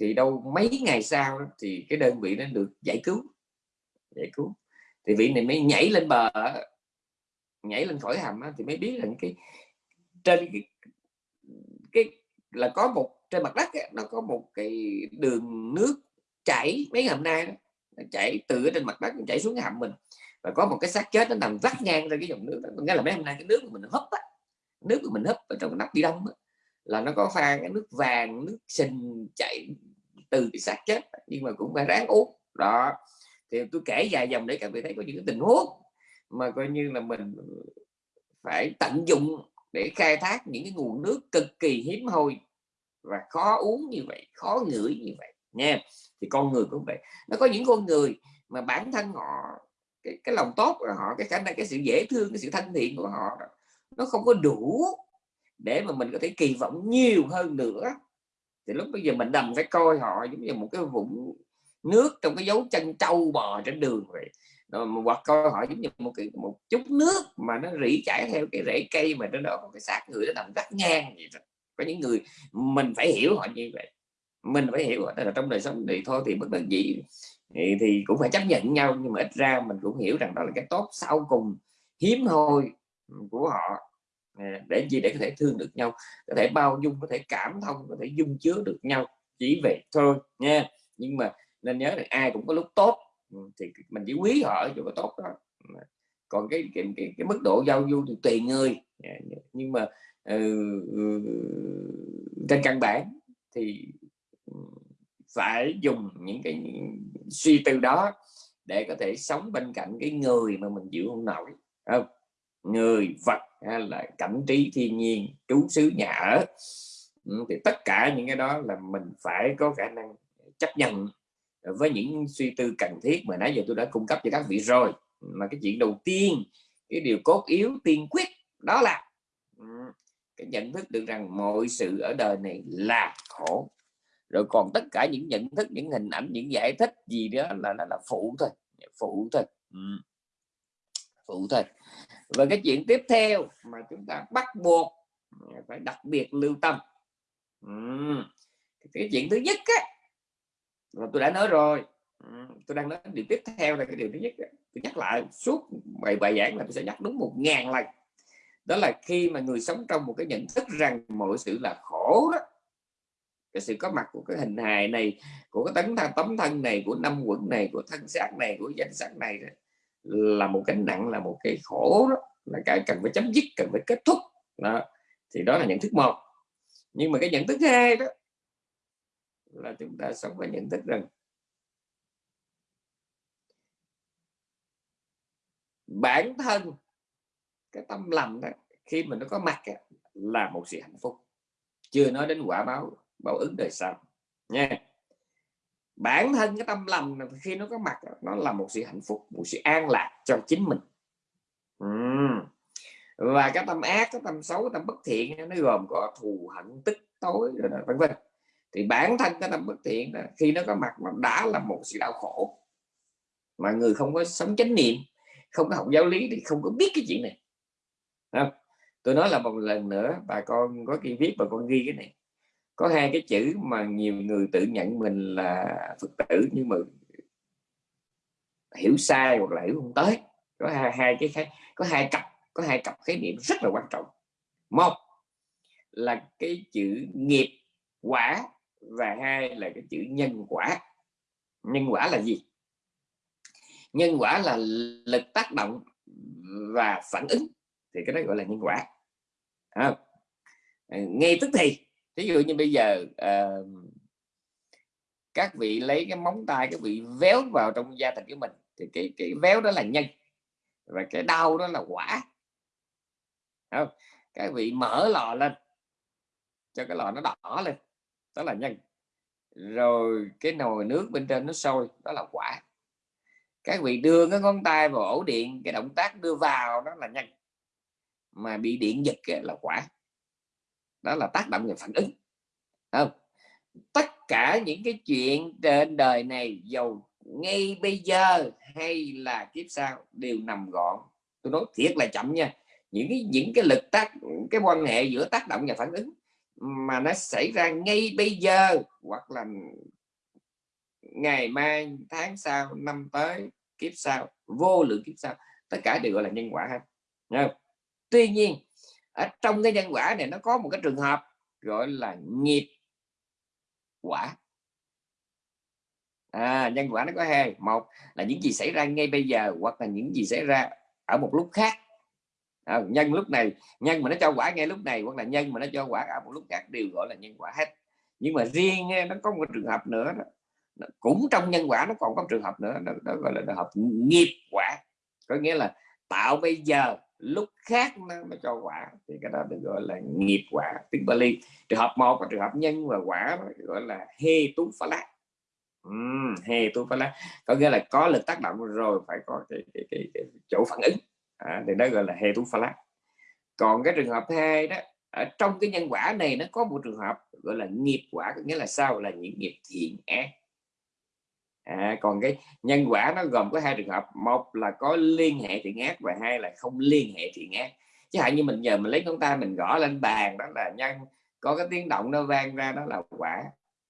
thì đâu mấy ngày sau thì cái đơn vị nó được giải cứu giải cứu thì vị này mới nhảy lên bờ nhảy lên khỏi hầm thì mới biết là cái trên cái cái là có một trên mặt đất ấy, nó có một cái đường nước chảy mấy hôm nay đó, chảy từ trên mặt đất chảy xuống cái hầm mình. Và có một cái xác chết nó nằm vắt ngang ra cái dòng nước đó nghĩa là mấy hôm nay cái nước của mình hấp á nước của mình hấp ở trong nắp đi đông á, là nó có pha cái nước vàng nước sình chảy từ cái xác chết nhưng mà cũng phải ráng uống. Đó thì tôi kể dài dòng để các vị thấy có những cái tình huống mà coi như là mình phải tận dụng để khai thác những cái nguồn nước cực kỳ hiếm hoi và khó uống như vậy khó ngửi như vậy nha. Thì con người cũng vậy. Nó có những con người mà bản thân họ cái, cái lòng tốt của họ cái khả năng cái sự dễ thương cái sự thân thiện của họ nó không có đủ để mà mình có thể kỳ vọng nhiều hơn nữa. Thì lúc bây giờ mình đầm phải coi họ giống như một cái vũng nước trong cái dấu chân trâu bò trên đường vậy. Hoặc coi họ giống như một cái một chút nước mà nó rỉ chảy theo cái rễ cây mà trên đó có cái xác người nó nằm rất ngang vậy đó. có những người mình phải hiểu họ như vậy. Mình phải hiểu là trong đời sống thì thôi thì bất đắc dĩ. Thì, thì cũng phải chấp nhận nhau nhưng mà ít ra mình cũng hiểu rằng đó là cái tốt sau cùng hiếm hoi của họ. Để gì để có thể thương được nhau có thể bao dung có thể cảm thông có thể dung chứa được nhau chỉ vậy thôi nha. Nhưng mà nên nhớ là ai cũng có lúc tốt. Ừ, thì mình chỉ quý họ ở chỗ có tốt đó ừ. còn cái cái, cái, cái mức độ giao du thì tùy người. Dạ, dạ. Nhưng mà uh, trên căn bản thì phải dùng những cái suy tư đó để có thể sống bên cạnh cái người mà mình chịu không nổi không? Người vật hay là cảnh trí thiên nhiên trú xứ nhà ở. Thì tất cả những cái đó là mình phải có khả năng chấp nhận với những suy tư cần thiết mà nãy giờ tôi đã cung cấp cho các vị rồi mà cái chuyện đầu tiên cái điều cốt yếu tiên quyết đó là cái nhận thức được rằng mọi sự ở đời này là khổ rồi còn tất cả những nhận thức những hình ảnh những giải thích gì đó là là, là phụ thôi phụ thôi ừ. phụ thôi và cái chuyện tiếp theo mà chúng ta bắt buộc phải đặc biệt lưu tâm ừ. cái chuyện thứ nhất á là tôi đã nói rồi. Ừ, tôi đang nói điều tiếp theo là cái điều thứ nhất tôi nhắc lại, suốt bài bài giảng là tôi sẽ nhắc đúng một ngàn lần. Đó là khi mà người sống trong một cái nhận thức rằng mọi sự là khổ đó, cái sự có mặt của cái hình hài này, của cái tấn thân, tấm thân này, của năm quận này, của thân xác này, của danh sắc này là một cái nặng, là một cái khổ đó, là cái cần phải chấm dứt, cần phải kết thúc. Đó, thì đó là nhận thức một. Nhưng mà cái nhận thức hai đó là chúng ta sống với nhận thức rằng bản thân, cái tâm lành đó, khi mình nó có mặt là một sự hạnh phúc. Chưa nói đến quả báo báo ứng đời sau, nha. Bản thân cái tâm lành khi nó có mặt nó là một sự hạnh phúc, một sự an lạc cho chính mình. Uhm. và cái tâm ác, cái tâm xấu, cái tâm bất thiện nó gồm có thù hận, tức tối, rồi vân vân thì bản thân cái tâm bất thiện đó, khi nó có mặt nó đã là một sự đau khổ. Mà người không có sống chánh niệm không có học giáo lý thì không có biết cái chuyện này. Không? tôi nói là một lần nữa bà con có khi viết bà con ghi cái này. Có hai cái chữ mà nhiều người tự nhận mình là phật tử nhưng mà hiểu sai hoặc là hiểu không tới. Có hai, hai cái có hai cặp có hai cặp khái niệm rất là quan trọng. Một là cái chữ nghiệp quả và hai là cái chữ nhân quả. Nhân quả là gì? Nhân quả là lực tác động và phản ứng thì cái đó gọi là nhân quả. À, ngay tức thì ví dụ như bây giờ uh, các vị lấy cái móng tay các vị véo vào trong da thịt của mình thì cái cái véo đó là nhân và cái đau đó là quả. Không? các vị mở lò lên cho cái lò nó đỏ lên đó là nhân. Rồi cái nồi nước bên trên nó sôi, đó là quả. Các vị đưa cái ngón tay vào ổ điện, cái động tác đưa vào đó là nhân. Mà bị điện giật là quả. Đó là tác động về phản ứng. Không? Tất cả những cái chuyện trên đời này giàu ngay bây giờ hay là kiếp sau, đều nằm gọn. Tôi nói thiệt là chậm nha. Những cái những cái lực tác, cái quan hệ giữa tác động và phản ứng mà nó xảy ra ngay bây giờ hoặc là ngày mai tháng sau năm tới kiếp sau vô lượng kiếp sau tất cả đều gọi là nhân quả ha tuy nhiên ở trong cái nhân quả này nó có một cái trường hợp gọi là nghiệp quả. À, nhân quả nó có hai một là những gì xảy ra ngay bây giờ hoặc là những gì xảy ra ở một lúc khác à, nhân lúc này nhân mà nó cho quả ngay lúc này hoặc là nhân mà nó cho quả ở một lúc khác đều gọi là nhân quả hết. Nhưng mà riêng nó có một trường hợp nữa đó. Cũng trong nhân quả nó còn có một trường hợp nữa đó, đó gọi là hợp nghiệp quả. Có nghĩa là tạo bây giờ lúc khác nó mới cho quả. Thì cái đó được gọi là nghiệp quả tiếng Bali. Trường hợp một và trường hợp nhân và quả gọi là hê tú phá lá. Uhm, hê tú phá lá. Có nghĩa là có lực tác động rồi phải có cái, cái, cái, cái chỗ phản ứng à, thì đó gọi là hệ tú phala còn cái trường hợp hai đó ở trong cái nhân quả này nó có một trường hợp gọi là nghiệp quả có nghĩa là sao? Là những nghiệp thiện ác. À, còn cái nhân quả nó gồm có hai trường hợp. Một là có liên hệ thiện ác và hai là không liên hệ thiện ác. Chứ hạn như mình giờ mình lấy chúng ta mình gõ lên bàn đó là nhân có cái tiếng động nó vang ra đó là quả.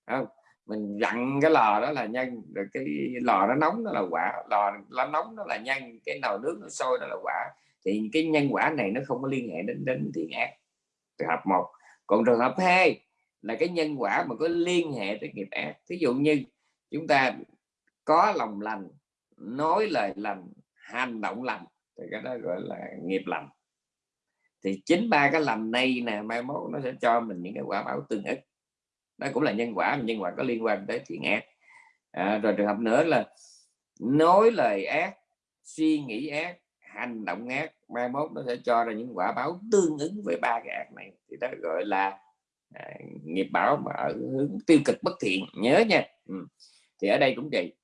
Không? Mình dặn cái lò đó là nhân rồi cái lò nó nóng đó là quả, lò nó nóng đó là nhân cái nồi nước nó sôi đó là quả. Thì cái nhân quả này nó không có liên hệ đến đến thiện ác. Trường hợp một. Còn trường hợp hai là cái nhân quả mà có liên hệ tới nghiệp ác. Ví dụ như chúng ta có lòng lành, nói lời lành, hành động lành, thì cái đó gọi là nghiệp lành. Thì chính ba cái lành này nè, mai mốt nó sẽ cho mình những cái quả báo tương ích đó cũng là nhân quả nhân quả có liên quan tới thiện ác. À, rồi trường hợp nữa là nói lời ác suy nghĩ ác hành động ác mai mốt nó sẽ cho ra những quả báo tương ứng với ba cái ác này. Thì đó gọi là à, nghiệp báo mà ở hướng tiêu cực bất thiện. Nhớ nha. Ừ. thì ở đây cũng vậy.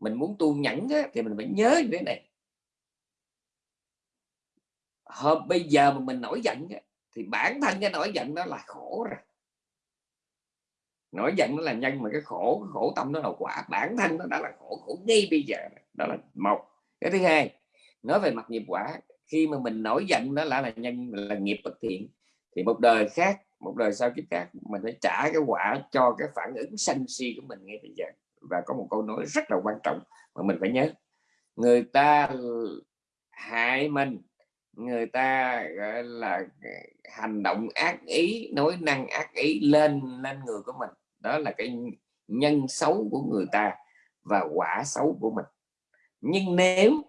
Mình muốn tu nhẫn á, thì mình phải nhớ như thế này. Hôm bây giờ mà mình nổi giận á, thì bản thân cái nổi giận đó là khổ rồi nổi giận nó là nhân mà cái khổ cái khổ tâm nó là quả. Bản thân nó đã là khổ khổ ngay bây giờ đó là một. Cái thứ hai, nói về mặt nghiệp quả, khi mà mình nổi giận đó là là nhân, là nghiệp bất thiện, thì một đời khác, một đời sau kiếp khác, mình phải trả cái quả cho cái phản ứng sân si của mình ngay bây giờ. Và có một câu nói rất là quan trọng mà mình phải nhớ. Người ta hại mình, người ta, gọi là, hành động ác ý nói năng ác ý lên lên người của mình đó là cái nhân xấu của người ta và quả xấu của mình. Nhưng nếu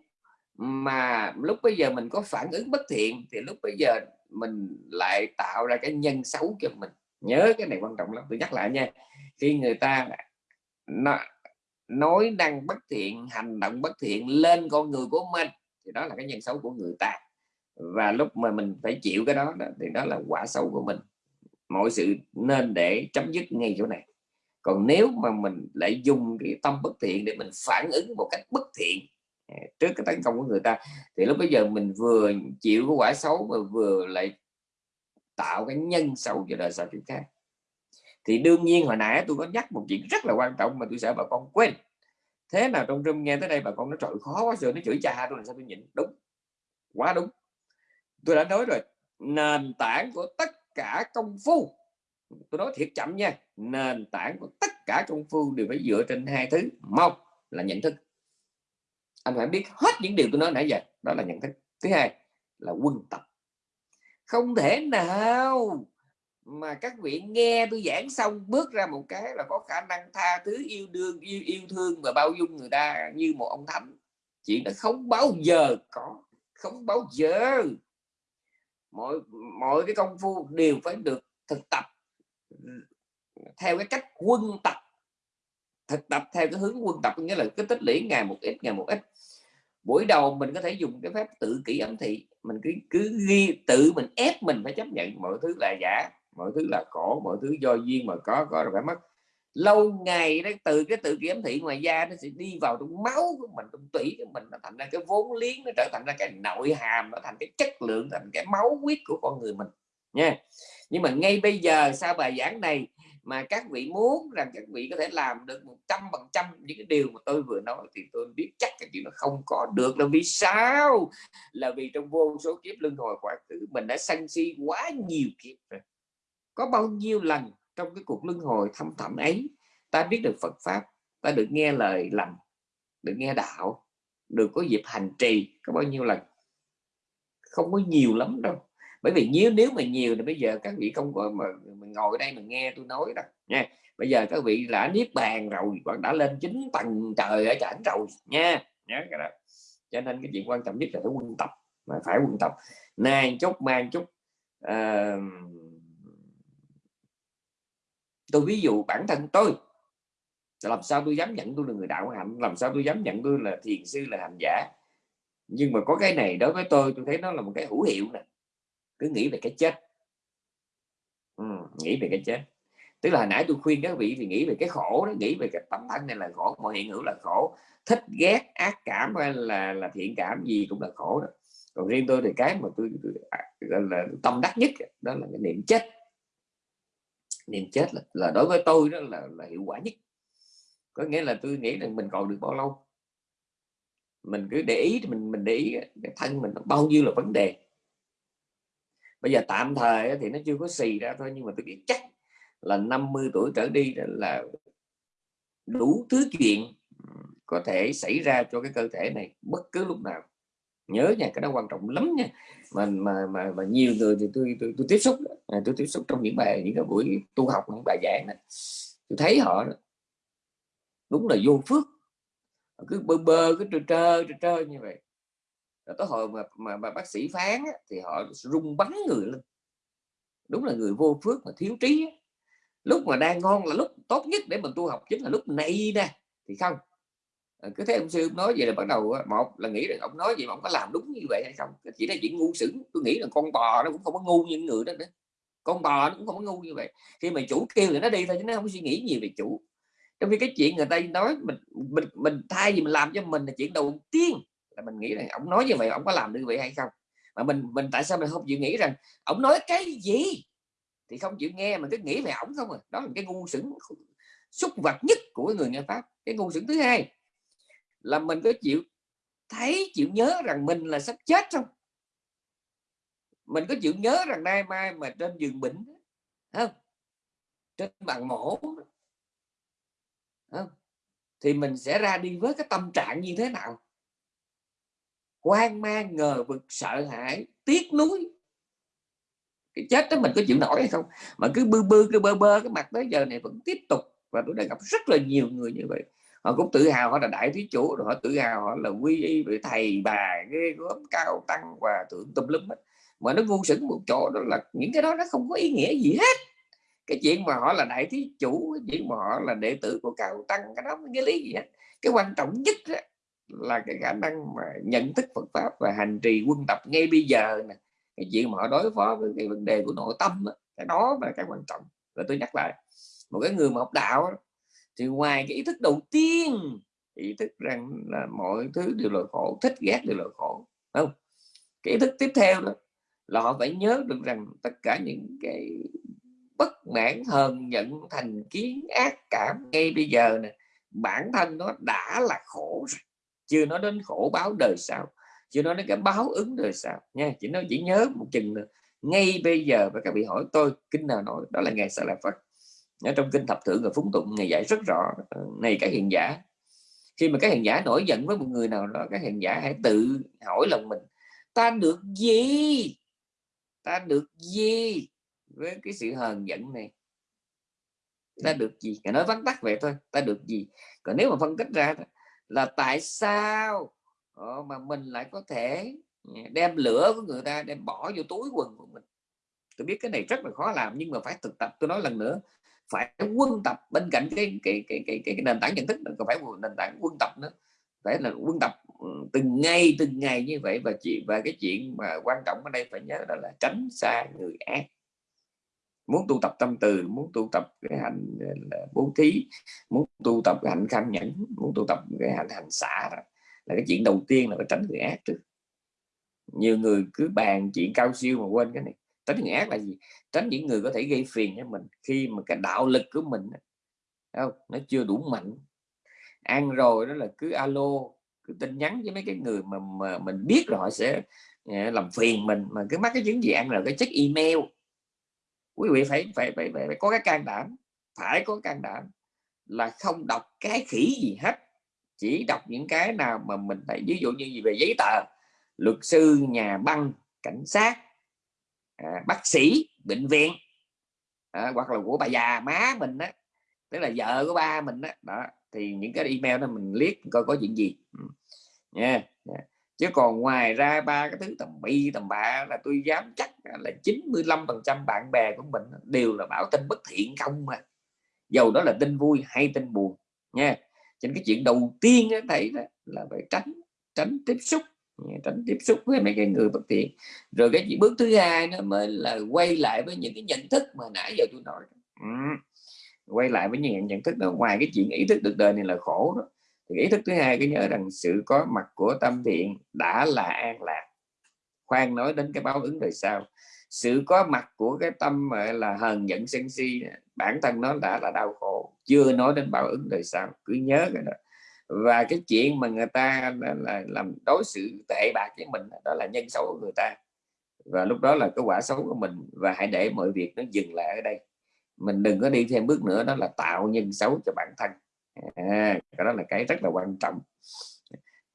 mà lúc bây giờ mình có phản ứng bất thiện thì lúc bây giờ mình lại tạo ra cái nhân xấu cho mình. Nhớ cái này quan trọng lắm. Tôi nhắc lại nha. Khi người ta nói năng bất thiện hành động bất thiện lên con người của mình thì đó là cái nhân xấu của người ta. Và lúc mà mình phải chịu cái đó, đó thì đó là quả xấu của mình mọi sự nên để chấm dứt ngay chỗ này. Còn nếu mà mình lại dùng cái tâm bất thiện để mình phản ứng một cách bất thiện à, trước cái tấn công của người ta, thì lúc bây giờ mình vừa chịu cái quả xấu mà vừa lại tạo cái nhân xấu cho đời sau chuyện khác. Thì đương nhiên hồi nãy tôi có nhắc một chuyện rất là quan trọng mà tôi sợ bà con quên. Thế nào trong rừng nghe tới đây bà con nó trời khó quá rồi nó chửi cha tôi làm sao tôi nhịn? Đúng, quá đúng. Tôi đã nói rồi, nền tảng của tất cả công phu. Tôi nói thiệt chậm nha, nền tảng của tất cả công phu đều phải dựa trên hai thứ. Một là nhận thức. Anh phải biết hết những điều tôi nói nãy giờ, đó là nhận thức. Thứ hai là quân tập. Không thể nào mà các vị nghe tôi giảng xong bước ra một cái là có khả năng tha thứ, yêu đương, yêu yêu thương và bao dung người ta như một ông thánh. Chuyện đó không bao giờ có, không bao giờ mọi mọi cái công phu đều phải được thực tập. Theo cái cách quân tập, thực tập theo cái hướng quân tập nghĩa là cái tích lũy ngày một ít, ngày một ít. Buổi đầu mình có thể dùng cái phép tự kỷ ẩm thị, mình cứ cứ ghi, tự mình ép mình phải chấp nhận mọi thứ là giả, mọi thứ là khổ, mọi thứ do duyên mà có có rồi phải mất lâu ngày đấy từ cái tự kiểm thị ngoài da nó sẽ đi vào trong máu của mình, trong tủy của mình, nó thành ra cái vốn liếng, nó trở thành ra cái nội hàm, nó thành cái chất lượng, thành cái máu huyết của con người mình, nha. Nhưng mà ngay bây giờ sau bài giảng này mà các vị muốn rằng các vị có thể làm được một trăm phần trăm những cái điều mà tôi vừa nói thì tôi biết chắc cái chuyện nó không có được. Là vì sao? Là vì trong vô số kiếp luân hồi quá khứ mình đã sân si quá nhiều kiếp rồi. Có bao nhiêu lần trong cái cuộc luân hồi thâm thẳm ấy ta biết được Phật pháp ta được nghe lời lành được nghe đạo được có dịp hành trì có bao nhiêu lần. Không có nhiều lắm đâu. Bởi vì nếu nếu mà nhiều thì bây giờ các vị không có mà mình ngồi đây mình nghe tôi nói đâu nha. Bây giờ các vị đã niết bàn rồi hoặc đã lên chín tầng trời ở chẳng rồi nha. Nhớ cái đó. Cho nên cái chuyện quan trọng nhất là phải quân tập mà phải quân tập. Nay chút mang chút uh, tôi ví dụ bản thân tôi làm sao tôi dám nhận tôi là người đạo hạnh làm sao tôi dám nhận tôi là thiền sư là hành giả. Nhưng mà có cái này đối với tôi tôi thấy nó là một cái hữu hiệu nè. Cứ nghĩ về cái chết. Ừ, nghĩ về cái chết. Tức là hồi nãy tôi khuyên các vị thì nghĩ về cái khổ đó nghĩ về cái tâm thân này là khổ mọi hiện hữu là khổ. Thích ghét ác cảm hay là là thiện cảm gì cũng là khổ đó. Còn riêng tôi thì cái mà tôi, tôi à, là tâm đắc nhất đó là cái niệm chết niệm chết là, là đối với tôi đó là, là hiệu quả nhất. Có nghĩa là tôi nghĩ rằng mình còn được bao lâu? Mình cứ để ý mình mình để ý cái thân mình bao nhiêu là vấn đề. Bây giờ tạm thời thì nó chưa có xì ra thôi nhưng mà tôi biết chắc là 50 tuổi trở đi là đủ thứ chuyện có thể xảy ra cho cái cơ thể này bất cứ lúc nào nhớ nha cái đó quan trọng lắm nha. Mà mà mà, mà nhiều người thì tôi tôi, tôi tiếp xúc à, tôi tiếp xúc trong những bài những cái buổi tu học những bài giảng này tôi thấy họ đúng là vô phước. Cứ bơ bơ cứ trơ trơ trơ, trơ như vậy. Rồi tới hồi mà, mà, mà bác sĩ phán thì họ rung bắn người lên. Đúng là người vô phước mà thiếu trí lúc mà đang ngon là lúc tốt nhất để mình tu học chính là lúc này nè. Thì không Ờ, cứ thế ông sư nói vậy là bắt đầu ờ, một là nghĩ rằng ông nói vậy mà ông có làm đúng như vậy hay không? Chỉ là chuyện ngu xửng tôi nghĩ là con bò nó cũng không có ngu như người đó nữa. Con bò nó cũng không có ngu như vậy. Khi mà chủ kêu thì nó đi thôi chứ nó không suy nghĩ nhiều về chủ. Trong khi cái chuyện người ta nói mình mình mình thay vì mình làm cho mình là chuyện đầu tiên là mình nghĩ rằng ông nói như vậy, ông có làm như vậy hay không? Mà mình mình tại sao mình không chịu nghĩ rằng ông nói cái gì thì không chịu nghe mà cứ nghĩ về ổng không à? Đó là cái ngu xửng xúc vật nhất của người nghe pháp. Cái ngu xửng thứ hai là mình có chịu thấy, chịu nhớ rằng mình là sắp chết không? Mình có chịu nhớ rằng nay mai mà trên giường bệnh không? Trên bàn mổ không? thì mình sẽ ra đi với cái tâm trạng như thế nào? Hoang mang, ngờ vực, sợ hãi, tiếc nuối. Cái chết đó mình có chịu nổi hay không? Mà cứ bư bư, cứ bơ bơ, cái mặt tới giờ này vẫn tiếp tục. Và tôi đã gặp rất là nhiều người như vậy họ cũng tự hào họ là đại thí chủ rồi họ tự hào họ là quy y với thầy bà ghê gớm cao tăng và thượng tùm lum hết mà nó ngu sững một chỗ đó là những cái đó nó không có ý nghĩa gì hết. Cái chuyện mà họ là đại thí chủ cái chuyện mà họ là đệ tử của cao tăng cái đó cái lý gì hết. Cái quan trọng nhất đó là cái khả năng mà nhận thức Phật pháp và hành trì quân tập ngay bây giờ nè. Cái chuyện mà họ đối phó với cái vấn đề của nội tâm đó, cái đó là cái quan trọng. Và tôi nhắc lại một cái người mà học đạo thì ngoài cái ý thức đầu tiên, ý thức rằng là mọi thứ đều là khổ, thích ghét đều là khổ không? Cái ý thức tiếp theo đó là họ phải nhớ được rằng tất cả những cái bất mãn, hờn giận, thành kiến, ác cảm ngay bây giờ nè, bản thân nó đã là khổ rồi. Chưa nói đến khổ báo đời sau, chưa nói đến cái báo ứng đời sau nha, chỉ nói chỉ nhớ một chừng nữa. Ngay bây giờ, và các vị hỏi tôi kinh nào nói, đó là ngày sa la phật ở trong kinh thập thượng và phúng tụng ngày dạy rất rõ ờ, này các hiện giả. Khi mà các hiện giả nổi giận với một người nào đó các hiện giả hãy tự hỏi lòng mình ta được gì? Ta được gì với cái sự hờn giận này? Ta được gì? Cả nói vắn tắt vậy thôi ta được gì? Còn nếu mà phân tích ra là tại sao ờ, mà mình lại có thể đem lửa của người ta đem bỏ vô túi quần của mình? Tôi biết cái này rất là khó làm nhưng mà phải thực tập tôi nói lần nữa phải quân tập bên cạnh cái cái cái cái, cái, cái nền tảng nhận thức còn phải nền tảng quân tập nữa. Phải là quân tập ừ, từng ngày từng ngày như vậy. Và chuyện và cái chuyện mà quan trọng ở đây phải nhớ đó là tránh xa người ác. Muốn tu tập tâm từ muốn tu tập cái hành ờ, là bố thí muốn tu tập cái hạnh kham nhẫn muốn tu tập cái hạnh hành xả đó là cái chuyện đầu tiên là phải tránh người ác trước. Nhiều người cứ bàn chuyện cao siêu mà quên cái này tránh người ác là gì? Tránh những người có thể gây phiền cho mình khi mà cái đạo lực của mình không? Nó chưa đủ mạnh. Ăn rồi đó là cứ alo cứ tin nhắn với mấy cái người mà, mà mình biết rồi họ sẽ ờ, làm phiền mình mà cứ mắc cái chứng gì ăn rồi cái check email. Quý vị phải phải phải, phải, phải có cái can đảm phải có can đảm là không đọc cái khỉ gì hết. Chỉ đọc những cái nào mà mình phải ví dụ như gì về giấy tờ luật sư nhà băng cảnh sát à, bác sĩ bệnh viện à, hoặc là của bà già má mình đó tức là vợ của ba mình đó, đó thì những cái email đó mình liếc coi có chuyện gì. Ừ. Nha yeah. yeah chứ còn ngoài ra ba cái thứ tầm bi tầm bạ là tôi dám chắc là 95 phần trăm bạn bè của mình đều là bảo tin bất thiện không mà dầu đó là tin vui hay tin buồn nha. Trên cái chuyện đầu tiên đó, thấy đó là phải tránh tránh tiếp xúc tránh tiếp xúc với mấy cái người bất thiện rồi cái chỉ bước thứ hai nó mới là quay lại với những cái nhận thức mà nãy giờ tôi nói ừ. quay lại với những nhận thức đó. Ngoài cái chuyện ý thức được đời này là khổ đó, thì ý thức thứ hai cái nhớ rằng sự có mặt của tâm thiện đã là an lạc. Khoan nói đến cái báo ứng đời sau sự có mặt của cái tâm là hờn giận sân si, bản thân nó đã là đau khổ. Chưa nói đến báo ứng đời sau cứ nhớ cái đó và cái chuyện mà người ta là, làm đối xử tệ bạc với mình đó là nhân xấu của người ta. Và lúc đó là cái quả xấu của mình. Và hãy để mọi việc nó dừng lại ở đây. Mình đừng có đi thêm bước nữa đó là tạo nhân xấu cho bản thân. À, cái đó là cái rất là quan trọng.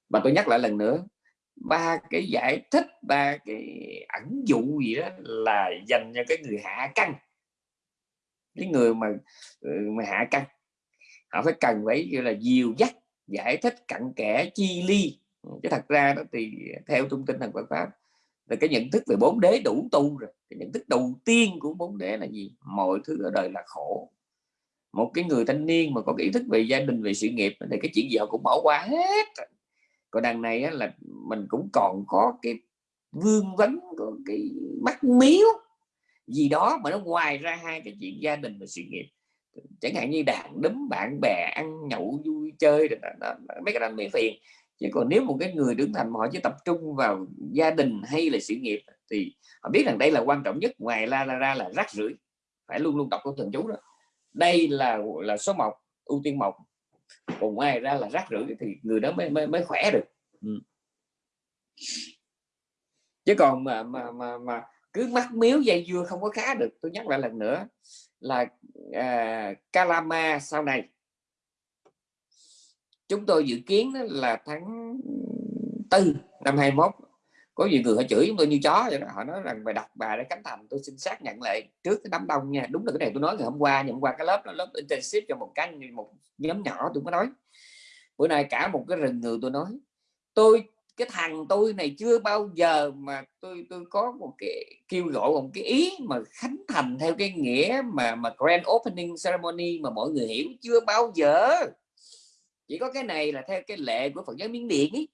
Và tôi nhắc lại lần nữa ba cái giải thích ba cái ẩn dụ gì đó là dành cho cái người hạ căng. Cái người mà ừ, mà hạ căng. Họ phải cần phải như là dìu dắt giải thích cặn kẽ chi ly. Ừ, chứ thật ra đó thì theo thông tin thần Phật pháp là cái nhận thức về bốn đế đủ tu rồi. Cái nhận thức đầu tiên của bốn đế là gì? Mọi thứ ở đời là khổ. Một cái người thanh niên mà có ý thức về gia đình về sự nghiệp thì cái chuyện gì họ cũng bỏ qua hết còn đằng này á, là mình cũng còn có cái vương vấn có cái mắt miếu. Gì đó mà nó ngoài ra hai cái chuyện gia đình và sự nghiệp chẳng hạn như đàn đấm bạn bè ăn nhậu vui chơi đó, đó, mấy cái đó mới phiền. Chứ còn nếu một cái người trưởng thành mà họ chỉ tập trung vào gia đình hay là sự nghiệp thì họ biết rằng đây là quan trọng nhất ngoài la ra, ra là rác rưởi phải luôn luôn đọc câu thần chú đó. Đây là là số một ưu tiên một. Còn ngoài ra là rác rưởi thì người đó mới mới, mới khỏe được. Ừ. chứ còn mà mà mà, mà cứ mắc miếu dây dưa không có khá được tôi nhắc lại lần nữa là à, Kalama sau này. Chúng tôi dự kiến là tháng tư năm 21 có nhiều người họ chửi chúng tôi như chó vậy đó. họ nói rằng bài đọc bài để cánh thành tôi xin xác nhận lại trước cái đám đông nha. Đúng là cái này tôi nói ngày hôm qua ngày hôm qua cái lớp đó, lớp intensive cho một cái một nhóm nhỏ tôi mới nói. Bữa nay cả một cái rừng người tôi nói tôi cái thằng tôi này chưa bao giờ mà tôi tôi có một cái kêu gọi một cái ý mà khánh thành theo cái nghĩa mà mà grand opening ceremony mà mọi người hiểu chưa bao giờ. Chỉ có cái này là theo cái lệ của Phật giáo Miến Điện ấy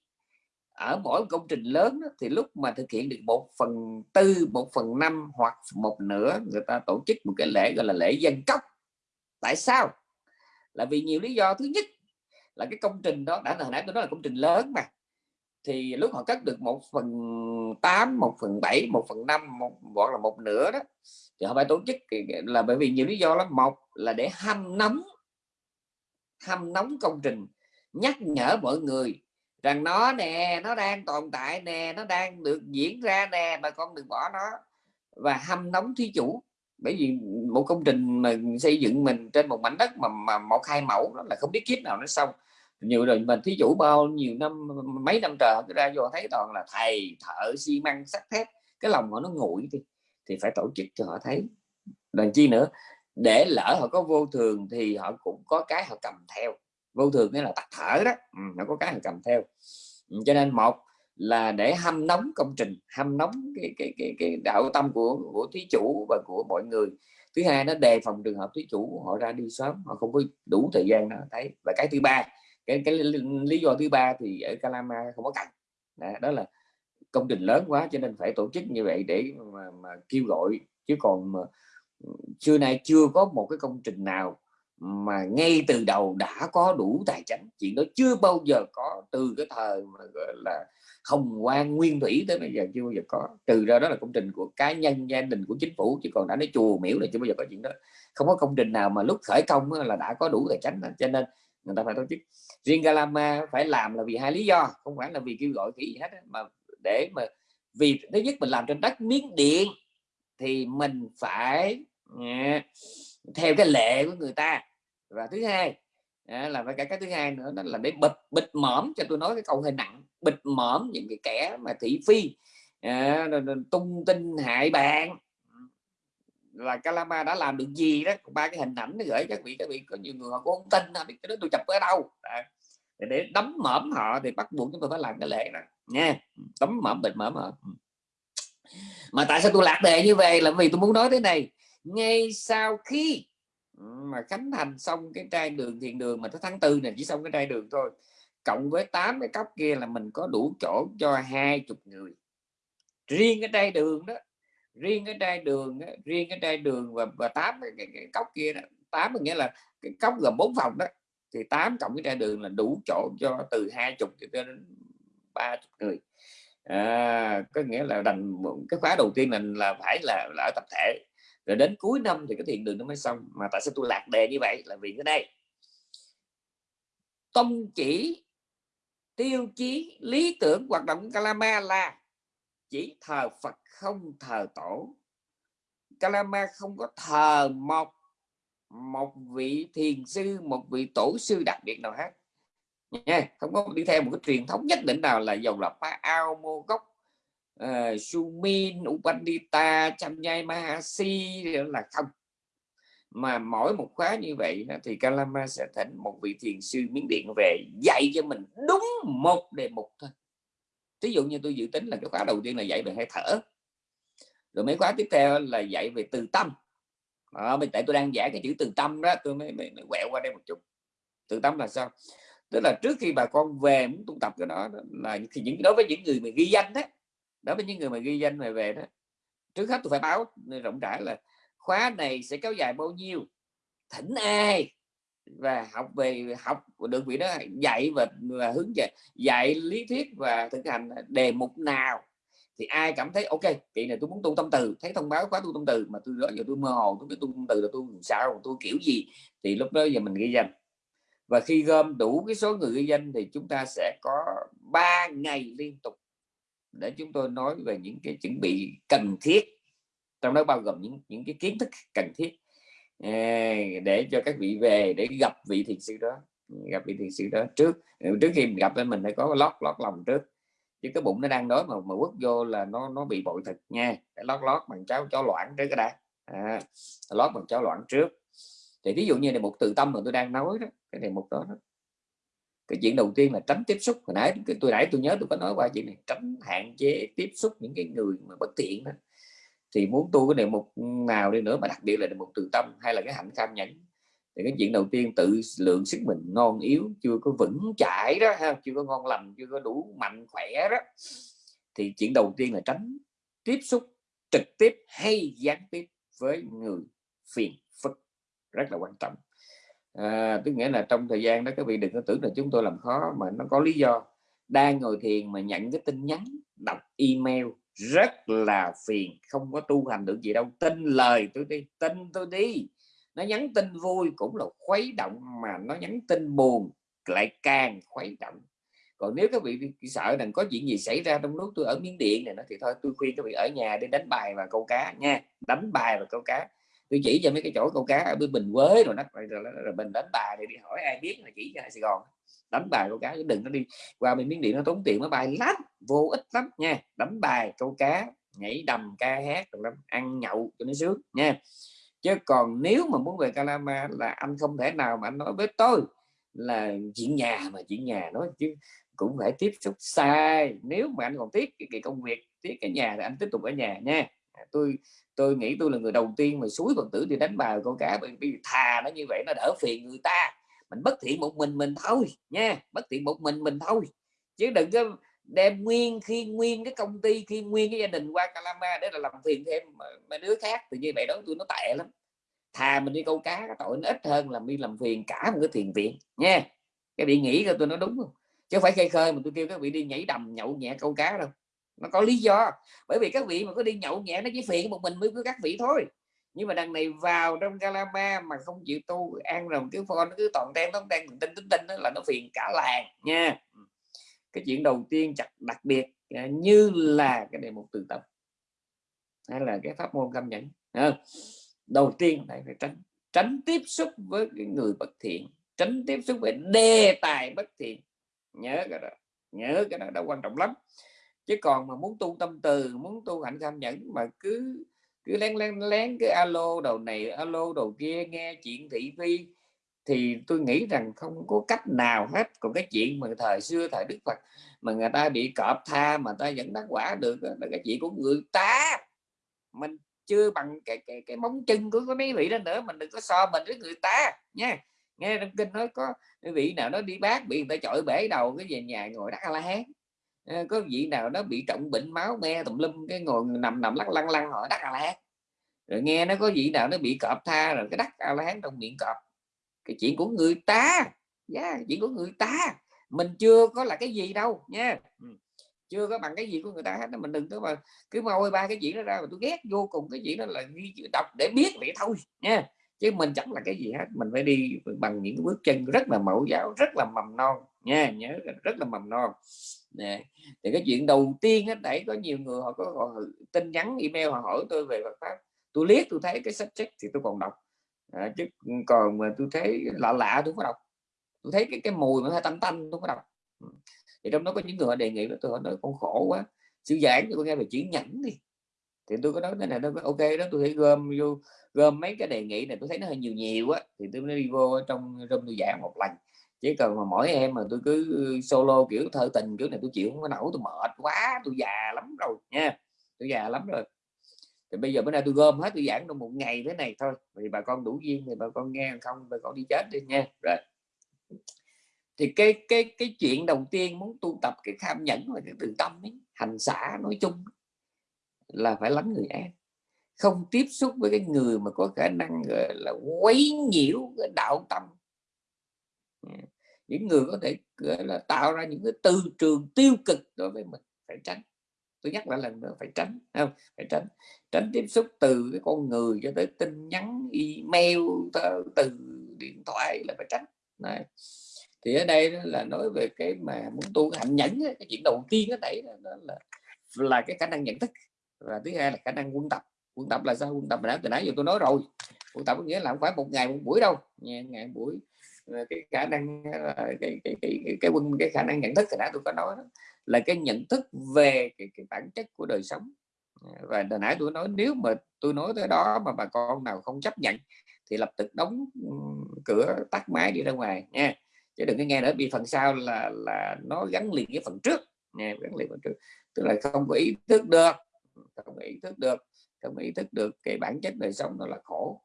ở mỗi công trình lớn đó, thì lúc mà thực hiện được một phần tư một phần năm hoặc một nửa người ta tổ chức một cái lễ gọi là lễ dân cốc. Tại sao? Là vì nhiều lý do. Thứ nhất là cái công trình đó đã hồi nãy tôi nói là công trình lớn mà thì lúc họ cắt được một phần 8 một phần 7 một phần 5 một gọi là một nửa đó thì họ phải tổ chức là bởi vì nhiều lý do lắm. Một là để hâm nóng hâm nóng công trình nhắc nhở mọi người rằng nó nè nó đang tồn tại nè nó đang được diễn ra nè bà con đừng bỏ nó và hâm nóng thí chủ. Bởi vì một công trình mà xây dựng mình trên một mảnh đất mà, mà một hai mẫu đó là không biết kiếp nào nó xong nhiều rồi mình thí chủ bao nhiêu năm mấy năm trời cứ ra vô thấy toàn là thầy thợ xi măng sắt thép cái lòng họ nó nguội thì thì phải tổ chức cho họ thấy. Đàn chi nữa? Để lỡ họ có vô thường thì họ cũng có cái họ cầm theo. Vô thường nghĩa là tắt thở đó ừ, nó có cái họ cầm theo. Ừ, cho nên một là để hâm nóng công trình hâm nóng cái cái cái, cái đạo tâm của của thí chủ và của mọi người. Thứ hai nó đề phòng trường hợp thí chủ họ ra đi sớm họ không có đủ thời gian nào thấy. Và cái thứ ba cái cái lý do thứ ba thì ở Calama không có cần đó, đó là công trình lớn quá cho nên phải tổ chức như vậy để mà, mà kêu gọi chứ còn mà, ừ, xưa nay chưa có một cái công trình nào mà ngay từ đầu đã có đủ tài chính, chuyện đó chưa bao giờ có từ cái thời mà gọi là hồng quang nguyên thủy tới bây giờ chưa bao giờ có. Từ ra đó là công trình của cá nhân gia đình của chính phủ chứ còn đã nói chùa miễu này chưa bao giờ có chuyện đó. Không có công trình nào mà lúc khởi công là đã có đủ tài chính, cho nên người ta phải tổ chức riêng Galama phải làm là vì hai lý do không phải là vì kêu gọi cái gì hết mà để mà vì thứ nhất mình làm trên đất miếng điện thì mình phải à, theo cái lệ của người ta. Và thứ hai à, là phải cái cái thứ hai nữa đó là để bịt bịt mõm cho tôi nói cái câu hơi nặng bịt mõm những cái kẻ mà thị phi à, tung tin hại bạn. Là Calama đã làm được gì đó ba cái hình ảnh nó gửi các vị các vị có nhiều người họ cũng không tin là biết cái đó tôi chụp ở đâu. À, để đấm mõm họ thì bắt buộc chúng tôi phải làm cái lễ này nha. Đấm mõm bịt mõm họ. Mà tại sao tôi lạc đề như vậy là vì tôi muốn nói thế này. Ngay sau khi mà khánh thành xong cái trai đường thiền đường mà tới tháng tư này chỉ xong cái trai đường thôi cộng với tám cái cốc kia là mình có đủ chỗ cho hai chục người. Riêng cái trai đường đó riêng cái trai đường riêng cái trai đường và và tám cái, cái, cái cốc kia đó. Tám nghĩa là cái cốc gồm bốn phòng đó thì tám cộng cái ra đường là đủ chỗ cho từ hai chục cho đến ba chục người. À, có nghĩa là đành cái khóa đầu tiên mình là phải là, là ở tập thể. Rồi đến cuối năm thì cái thiền đường nó mới xong mà tại sao tôi lạc đề như vậy? Là vì cái đây. Tông chỉ tiêu chí lý tưởng hoạt động Kalama là chỉ thờ Phật không thờ tổ. Kalama không có thờ một một vị thiền sư một vị tổ sư đặc biệt nào hết. Nha không có đi theo một cái truyền thống nhất định nào là dầu là pa ao mô gốc ờ, uh, sumin upandita chamyai mahasi là không. Mà mỗi một khóa như vậy thì Kalama sẽ thỉnh một vị thiền sư miến điện về dạy cho mình đúng một đề mục thôi. Ví dụ như tôi dự tính là cái khóa đầu tiên là dạy về hơi thở. Rồi mấy khóa tiếp theo là dạy về từ tâm à, tại tôi đang giải cái chữ từ tâm đó tôi mới, mới, mới quẹo qua đây một chút. Từ tâm là sao? Tức là trước khi bà con về muốn tu tập cái đó là thì những đối với những người mà ghi danh đó đối với những người mà ghi danh mà về đó trước hết tôi phải báo rộng rãi là khóa này sẽ kéo dài bao nhiêu thỉnh ai và học về học được vị đó dạy và, và hướng về dạy lý thuyết và thực hành đề mục nào thì ai cảm thấy, ok kỳ này tôi muốn tu tâm từ, thấy thông báo khóa tu tâm từ, mà tôi đó giờ tôi mơ hồ, tôi biết tu tâm từ là tôi sao, tôi kiểu gì, thì lúc đó giờ mình ghi danh. Và khi gom đủ cái số người ghi danh thì chúng ta sẽ có 3 ngày liên tục để chúng tôi nói về những cái chuẩn bị cần thiết. Trong đó bao gồm những những cái kiến thức cần thiết à, để cho các vị về để gặp vị thiền sư đó, gặp vị thiền sư đó trước. Trước khi mình gặp thì mình phải có lót lót lòng trước chứ cái bụng nó đang đói mà mà quất vô là nó nó bị bội thực nha. Phải lót lót bằng cháo cháo loãng trước cái đã. À, lót bằng cháo loãng trước. Thì ví dụ như này một từ tâm mà tôi đang nói đó cái này một đó, đó. Cái chuyện đầu tiên là tránh tiếp xúc. Hồi nãy tôi nãy tôi nhớ tôi có nói qua chuyện này tránh hạn chế tiếp xúc những cái người mà bất tiện đó. Thì muốn tu cái đề mục nào đi nữa mà đặc biệt là đề mục từ tâm hay là cái hạnh kham nhẫn thì cái chuyện đầu tiên tự lượng sức mình ngon yếu chưa có vững chãi đó ha chưa có ngon lành chưa có đủ mạnh khỏe đó. Thì chuyện đầu tiên là tránh tiếp xúc trực tiếp hay gián tiếp với người phiền phức rất là quan trọng. À, tức nghĩa là trong thời gian đó các vị đừng có tưởng là chúng tôi làm khó mà nó có lý do. Đang ngồi thiền mà nhận cái tin nhắn đọc email rất là phiền không có tu hành được gì đâu. Tin lời tôi đi tin tôi đi nó nhắn tin vui cũng là khuấy động mà nó nhắn tin buồn lại càng khuấy động. Còn nếu các vị sợ rằng có chuyện gì xảy ra trong lúc tôi ở miếng điện này nó thì thôi tôi khuyên các vị ở nhà đi đánh bài và câu cá nha đánh bài và câu cá. Tôi chỉ cho mấy cái chỗ câu cá ở bên bình quế rồi nó rồi, rồi, rồi mình đánh bài để đi hỏi ai biết là chỉ cho Sài Gòn. Đánh bài câu cá chứ đừng có đi qua bên miếng điện nó tốn tiền nó bài lắm vô ích lắm nha. Đánh bài câu cá nhảy đầm ca hát rồi lắm ăn nhậu cho nó sướng nha chứ còn nếu mà muốn về Calama là anh không thể nào mà anh nói với tôi là chuyện nhà mà chuyện nhà nói chứ cũng phải tiếp xúc sai. Nếu mà anh còn tiếc cái, cái công việc tiếc cái nhà thì anh tiếp tục ở nhà nha. À, tôi tôi nghĩ tôi là người đầu tiên mà suối phật tử đi đánh bài con cả bởi vì thà nó như vậy nó đỡ phiền người ta. Mình bất thiện một mình mình thôi nha bất thiện một mình mình thôi. Chứ đừng có đem nguyên, khi nguyên cái công ty, khi nguyên cái gia đình qua Calama để là làm phiền thêm ờ, mấy đứa khác. Thì như vậy đó tôi nó tệ lắm. Thà mình đi câu cá cái tội nó ít hơn là đi làm phiền cả một cái thiền viện, nha. Cái bị nghĩ coi tôi nói đúng không? Chứ phải khơi khơi mà tôi kêu các vị đi nhảy đầm, nhậu nhẹ câu cá đâu. Nó có lý do. Bởi vì các vị mà có đi nhậu nhẹ nó chỉ phiền một mình mới với các vị thôi. Nhưng mà đằng này vào trong Calama mà không chịu tu, ăn rồi cái phone nó cứ toàn đen toàn đen tinh tinh tinh đó là nó phiền cả làng, nha. Ừ cái chuyện đầu tiên chặt đặc biệt à, như là cái đề mục từ tập hay là cái pháp môn cam nhẫn đầu tiên phải phải tránh tránh tiếp xúc với cái người bất thiện tránh tiếp xúc với đề tài bất thiện. Nhớ cái đó nhớ cái đó, đó quan trọng lắm. Chứ còn mà muốn tu tâm từ muốn tu hạnh cam nhẫn mà cứ cứ lén lén lén cái alo đầu này alo đầu kia nghe chuyện thị phi thì tôi nghĩ rằng không có cách nào hết. Còn cái chuyện mà thời xưa thời đức phật mà người ta bị cọp tha mà ta vẫn đắc quả được là cái chuyện của người ta. Mình chưa bằng cái cái cái móng chân của cái mấy vị đó nữa, mình đừng có so mình với người ta, nha. Nghe trong kinh nói có vị nào nó đi bác bị người ta chọi bể đầu, cái về nhà ngồi đắc la hán. Ờ, có vị nào đó bị trọng bệnh máu me tùm lum, cái ngồi nằm nằm lắc lăn lăn hỏi đắc a la hán. Rồi nghe nó có vị nào nó bị cọp tha rồi cái đắc a la hán trong miệng cọp cái chuyện của người ta yeah, chuyện của người ta. Mình chưa có là cái gì đâu nha ừ. chưa có bằng cái gì của người ta hết mình đừng có mà cứ môi ba cái chuyện đó ra mà tôi ghét vô cùng cái chuyện đó là ghi đọc để biết vậy thôi nha chứ mình chẳng là cái gì hết mình phải đi bằng những bước chân rất là mẫu giáo rất là mầm non nha nhớ rất là mầm non. Nè thì cái chuyện đầu tiên á đẩy có nhiều người họ có họ tin nhắn email họ hỏi tôi về Phật pháp. Tôi liếc tôi thấy cái sách sách thì tôi còn đọc à, chứ ừ, còn mà tôi thấy lạ lạ tôi không có đọc. Tôi thấy cái cái mùi mà hơi tanh tanh tôi không có đọc. Ừ. Thì trong đó có những người họ đề nghị là tôi họ nói con khổ quá sư giảng cho con nghe về chữ nhẫn đi. Thì tôi có nói thế này nó ok đó tôi thấy gom vô gom mấy cái đề nghị này tôi thấy nó hơi nhiều nhiều á. Thì tôi mới đi vô trong room tôi giảng một lần. Chỉ cần mà mỗi em mà tôi cứ solo kiểu thơ tình kiểu này tôi chịu không có nổi tôi mệt quá tôi già lắm rồi nha tôi già lắm rồi thì bây giờ bữa nay tôi gom hết tôi giảng trong một ngày thế này thôi. Thì bà con đủ duyên thì bà con nghe không bà con đi chết đi nha. Rồi. Thì cái cái cái chuyện đầu tiên muốn tu tập cái tham nhẫn và cái từ tâm ấy, hành xã nói chung là phải lánh người em không tiếp xúc với cái người mà có khả năng là quấy nhiễu cái đạo tâm. Những người có thể là tạo ra những cái tư trường tiêu cực đối với mình phải tránh tôi nhắc lại lần nữa phải tránh không? Phải tránh. Tránh tiếp xúc từ cái con người cho tới tin nhắn, email từ điện thoại là phải tránh. Này thì ở đây là nói về cái mà muốn tu cái hạnh nhẫn cái chuyện đầu tiên ở đây đó là là cái khả năng nhận thức. Và thứ hai là khả năng quân tập. Quân tập là sao? Quân tập là từ nãy giờ tôi nói rồi. Quân tập có nghĩa là không phải một ngày, một buổi đâu. Ngày, buổi cái khả năng ờ, cái cái cái cái, cái quân cái khả năng nhận thức thì đã tôi có nói đó, là cái nhận thức về cái, cái bản chất của đời sống. Và hồi nãy tôi nói nếu mà tôi nói tới đó mà bà con nào không chấp nhận thì lập tức đóng cửa tắt máy đi ra ngoài nha. Chứ đừng có nghe nữa bị phần sau là là nó gắn liền với phần trước nha gắn liền phần trước. Tức là không có ý thức được không có ý thức được không có ý thức được cái bản chất đời sống nó là khổ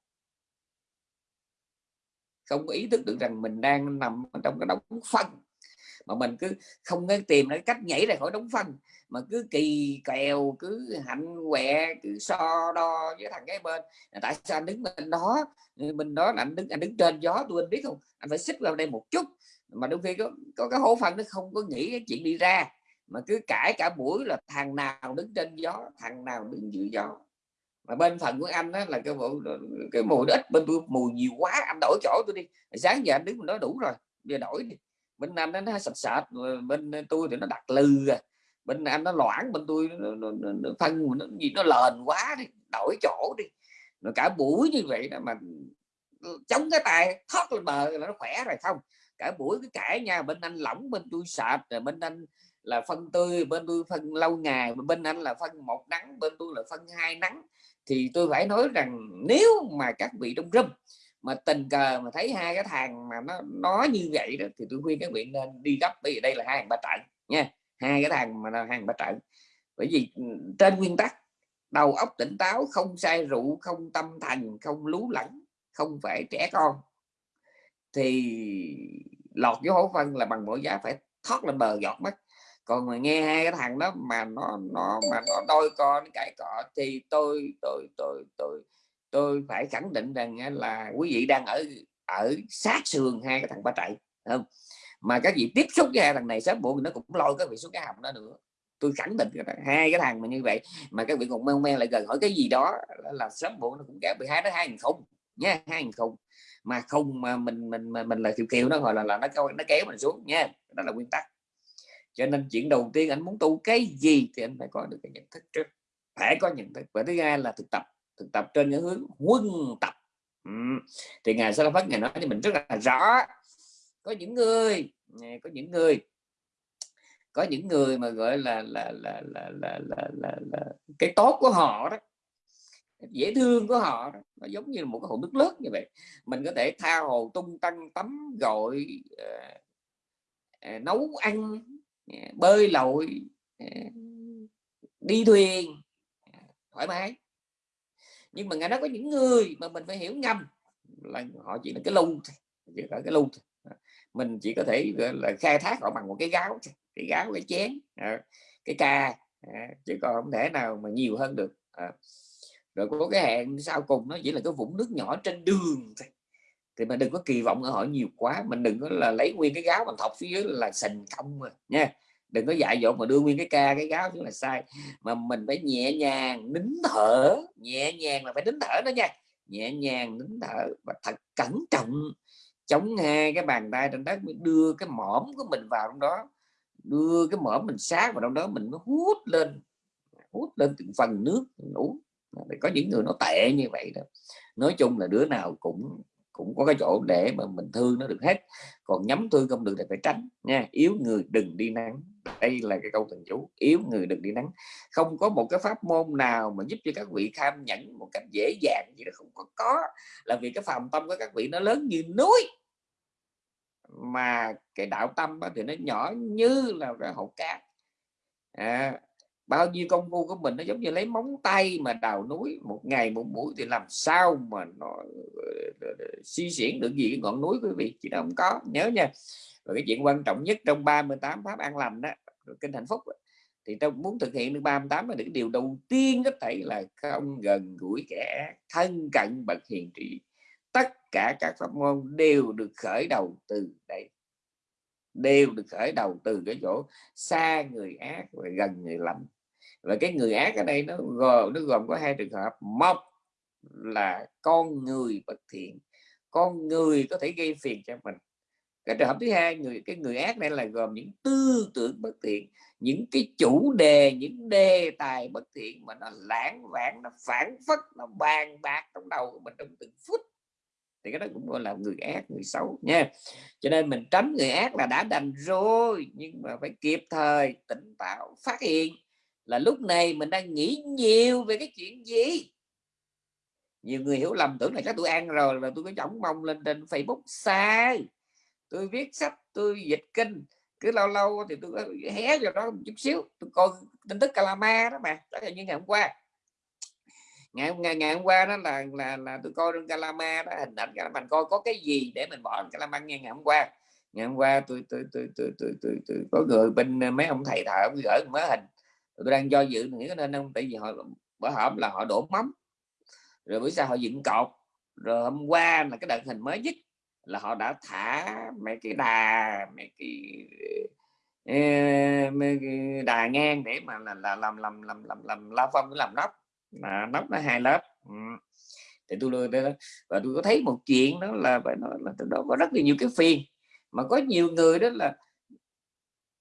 không có ý thức được rằng mình đang nằm trong cái đống phân mà mình cứ không có tìm cái cách nhảy ra khỏi đống phân mà cứ kỳ kèo cứ hạnh quẹ cứ so đo với thằng cái bên. Tại sao anh đứng bên đó mình đó là anh đứng anh đứng trên gió tôi anh biết không? Anh phải xích vào đây một chút. Mà đôi khi có, có cái hố phân nó không có nghĩ cái chuyện đi ra. Mà cứ cãi cả buổi là thằng nào đứng trên gió thằng nào đứng dưới gió mà bên phần của anh đó là cái bộ cái mùi ít bên tôi mùi nhiều quá anh đổi chỗ tôi đi. Sáng giờ anh đứng nói đủ rồi giờ đổi đi. Bên anh nó sạch sạch bên tôi thì nó đặt lư à. Bên anh nó loãng bên tôi nó, nó, nó, nó phân nó gì nó lền quá đi đổi chỗ đi. Rồi cả buổi như vậy đó mà chống cái tay thoát lên bờ là nó khỏe rồi không? Cả buổi cái cãi nha bên anh lỏng bên tôi sạch rồi bên anh là phân tươi bên tôi phân lâu ngày bên anh là phân một nắng bên tôi là phân hai nắng thì tôi phải nói rằng nếu mà các vị trong râm mà tình cờ mà thấy hai cái thằng mà nó nói như vậy đó, thì tôi khuyên các vị nên đi gấp. Bởi vì đây là hai hàng ba trận nha, hai cái thằng mà là hàng ba trận. Bởi vì ừ, trên nguyên tắc, đầu óc tỉnh táo, không say rượu, không tâm thành không lú lẫn, không phải trẻ con, thì lọt vô hố phân là bằng mỗi giá phải thoát lên bờ giọt mất còn mà nghe hai cái thằng đó mà nó nó mà nó đôi con cãi cọ thì tôi tôi tôi tôi tôi phải khẳng định rằng là quý vị đang ở ở sát sườn hai cái thằng ba chạy không? Mà các vị tiếp xúc với hai thằng này sớm muộn nó cũng lôi các vị xuống cái hầm đó nữa. Tôi khẳng định hai cái thằng mà như vậy mà các vị còn men men lại gần hỏi cái gì đó là, sớm muộn nó cũng gẹp bị hai đó hai không nhé hai không. Mà không mà mình mình mình, mình là kiều kiều nó gọi là là nó nó kéo mình xuống nha đó là nguyên tắc cho nên chuyện đầu tiên anh muốn tu cái gì thì anh phải có được cái nhận thức trước. Phải có nhận thức. Và thứ hai là thực tập. Thực tập trên cái hướng quân tập. Ừ. thì ngài sa phát ngài nói cho mình rất là rõ. Có những người có những người có những người mà gọi là là là là là là, là, là cái tốt của họ đó dễ thương của họ đó. nó giống như một cái hồ nước lớn như vậy. Mình có thể tha hồ tung tăng tắm gọi uh, ờ, uh, ờ, nấu ăn bơi lội đi thuyền thoải mái. Nhưng mà ngài nói có những người mà mình phải hiểu ngầm là họ chỉ là cái lung chỉ là cái lung mình chỉ có thể là khai thác họ bằng một cái gáo cái gáo cái chén cái ca chứ còn không thể nào mà nhiều hơn được. Rồi có cái hẹn sau cùng nó chỉ là cái vũng nước nhỏ trên đường thì mình đừng có kỳ vọng ở họ nhiều quá, mình đừng có là lấy nguyên cái gáo bằng thọc phía dưới là sình không mà, nha. Đừng có dại dột mà đưa nguyên cái ca, cái gáo xuống là sai. Mà mình phải nhẹ nhàng nín thở, nhẹ nhàng là phải nín thở đó nha. Nhẹ nhàng nín thở và thật cẩn trọng, chống hai cái bàn tay trên đất đưa cái mõm của mình vào trong đó. Đưa cái mõm mình sát vào trong đó, mình mới hút lên hút lên từng phần nước mình uống. Có những người nó tệ như vậy đó. Nói chung là đứa nào cũng cũng có cái chỗ để mà mình thương nó được hết. Còn nhắm thương không được thì phải tránh nha. Yếu người đừng đi nắng. Đây là cái câu thần chú yếu người đừng đi nắng. Không có một cái pháp môn nào mà giúp cho các vị tham nhẫn một cách dễ dàng gì đó không có có. Là vì cái phàm tâm của các vị nó lớn như núi. Mà cái đạo tâm thì nó nhỏ như là cái hột cát. À, bao nhiêu công phu của mình nó giống như lấy móng tay mà đào núi. Một ngày một buổi thì làm sao mà nó suy diễn được gì cái ngọn núi, quý vị? Chỉ không có. Nhớ nha. Và cái chuyện quan trọng nhất trong 38 pháp an lành đó kinh hạnh phúc thì tôi muốn thực hiện được 38 là những điều đầu tiên có thể là không gần gũi kẻ thân cận bậc hiền trị. Tất cả các pháp môn đều được khởi đầu từ đây. Đều được khởi đầu từ cái chỗ xa người ác và gần người lành và cái người ác ở đây nó gồm nó gồm có hai trường hợp. Một là con người bất thiện, con người có thể gây phiền cho mình. Cái trường hợp thứ hai, người, cái người ác này là gồm những tư tưởng bất thiện, những cái chủ đề, những đề tài bất thiện mà nó lãng vãng, nó phản phất, nó bàn bạc trong đầu của mình trong từng phút. Thì cái đó cũng gọi là người ác, người xấu nha. Cho nên mình tránh người ác là đã đành rồi, nhưng mà phải kịp thời, tỉnh táo, phát hiện là lúc này mình đang nghĩ nhiều về cái chuyện gì? Nhiều người hiểu lầm tưởng là các tôi ăn rồi là tôi có chổng mông lên trên Facebook. Sai! Tôi viết sách tôi dịch kinh cứ lâu lâu thì tôi hé vào đó một chút xíu. Tôi coi tin tức Calama đó mà đó là như ngày hôm qua. Ngày ngày, ngày hôm qua đó là là là tôi coi trên Calama đó hình ảnh mình coi có cái gì để mình bỏ Calama nghe ngày hôm qua? Ngày hôm qua tôi tôi tôi tôi tôi, tôi, tôi, tôi có người bên mấy ông thầy thợ gửi mấy hình. Tôi đang do dự nghĩ nên không? Tại vì họ bữa hổm là họ đổ mắm rồi bữa sau họ dựng cột. Rồi hôm qua là cái đợt hình mới nhất là họ đã thả mấy cái đà mấy cái ờ, mấy cái đà ngang để mà là, là làm làm làm làm làm la phong làm nóc. Mà nóc nó hai lớp. Ừ. thì tôi đưa đó và tôi có thấy một chuyện đó là phải nói là từ đó có rất là nhiều cái phiền. Mà có nhiều người đó là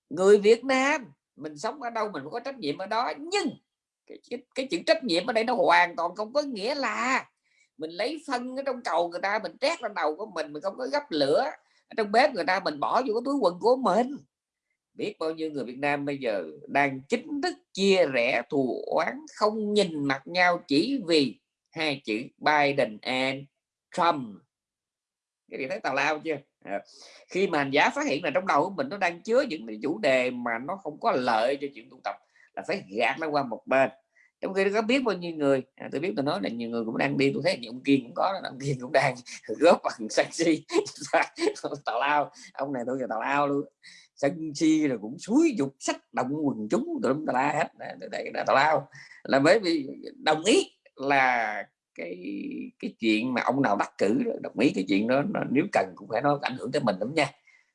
người Việt Nam mình sống ở đâu mình có trách nhiệm ở đó. Nhưng cái, cái, cái chữ trách nhiệm ở đây nó hoàn toàn không có nghĩa là mình lấy phân ở trong cầu người ta mình trét lên đầu của mình mình không có gấp lửa. Ở trong bếp người ta mình bỏ vô cái túi quần của mình. Biết bao nhiêu người Việt Nam bây giờ đang chính thức chia rẽ thù oán không nhìn mặt nhau chỉ vì hai chữ Biden and Trump. Cái gì thấy tào lao chưa? À, khi mà hành giả phát hiện là trong đầu của mình nó đang chứa những cái chủ đề mà nó không có lợi cho chuyện tu tập là phải gạt nó qua một bên. Trong khi có biết bao nhiêu người à, tôi biết tôi nói là nhiều người cũng đang đi tôi thấy nhiều ông kiên cũng có ông kiên cũng đang góp bằng sân si tào lao ông này tôi giờ tào lao luôn. Sân si rồi cũng suối dục sách động quần chúng tụi tào la hết. Đây là tào lao. Là bởi vì đồng ý là cái cái chuyện mà ông nào đắc cử đồng ý cái chuyện đó nếu cần cũng phải nó ảnh hưởng tới mình lắm nha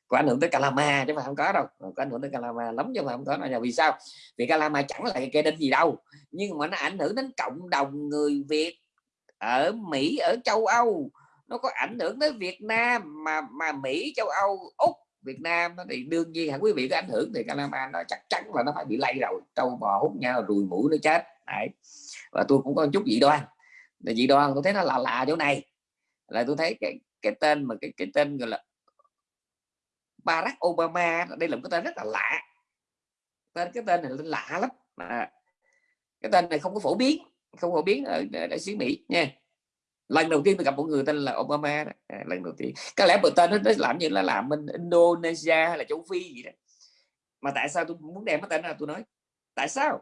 có ảnh hưởng tới Calama chứ mà không có đâu. Có ảnh hưởng tới Calama lắm chứ mà không có là vì sao? Vì Calama chẳng là cái đinh gì đâu. Nhưng mà nó ảnh hưởng đến cộng đồng người Việt ở Mỹ, ở châu Âu. Nó có ảnh hưởng tới Việt Nam mà mà Mỹ, châu Âu, Úc, Việt Nam thì đương nhiên hẳn quý vị có ảnh hưởng thì Calama nó chắc chắn là nó phải bị lây rồi. Trâu bò, hút nhau, rùi mũi nó chết. Đấy. và tôi cũng có chút dị đoan. Dị đoan tôi thấy nó là lạ chỗ này. Là tôi thấy cái cái tên mà cái cái tên gọi là Barack Obama đây là một cái tên rất là lạ. Tên cái tên này lạ lắm. Mà cái tên này không có phổ biến không phổ biến ở đại sứ Mỹ nha. Lần đầu tiên tôi gặp một người tên là Obama đó. À, lần đầu tiên. Có lẽ bữa tên nó làm như là làm bên Indonesia hay là châu Phi gì đó. Mà tại sao tôi muốn đem cái tên là tôi nói? Tại sao?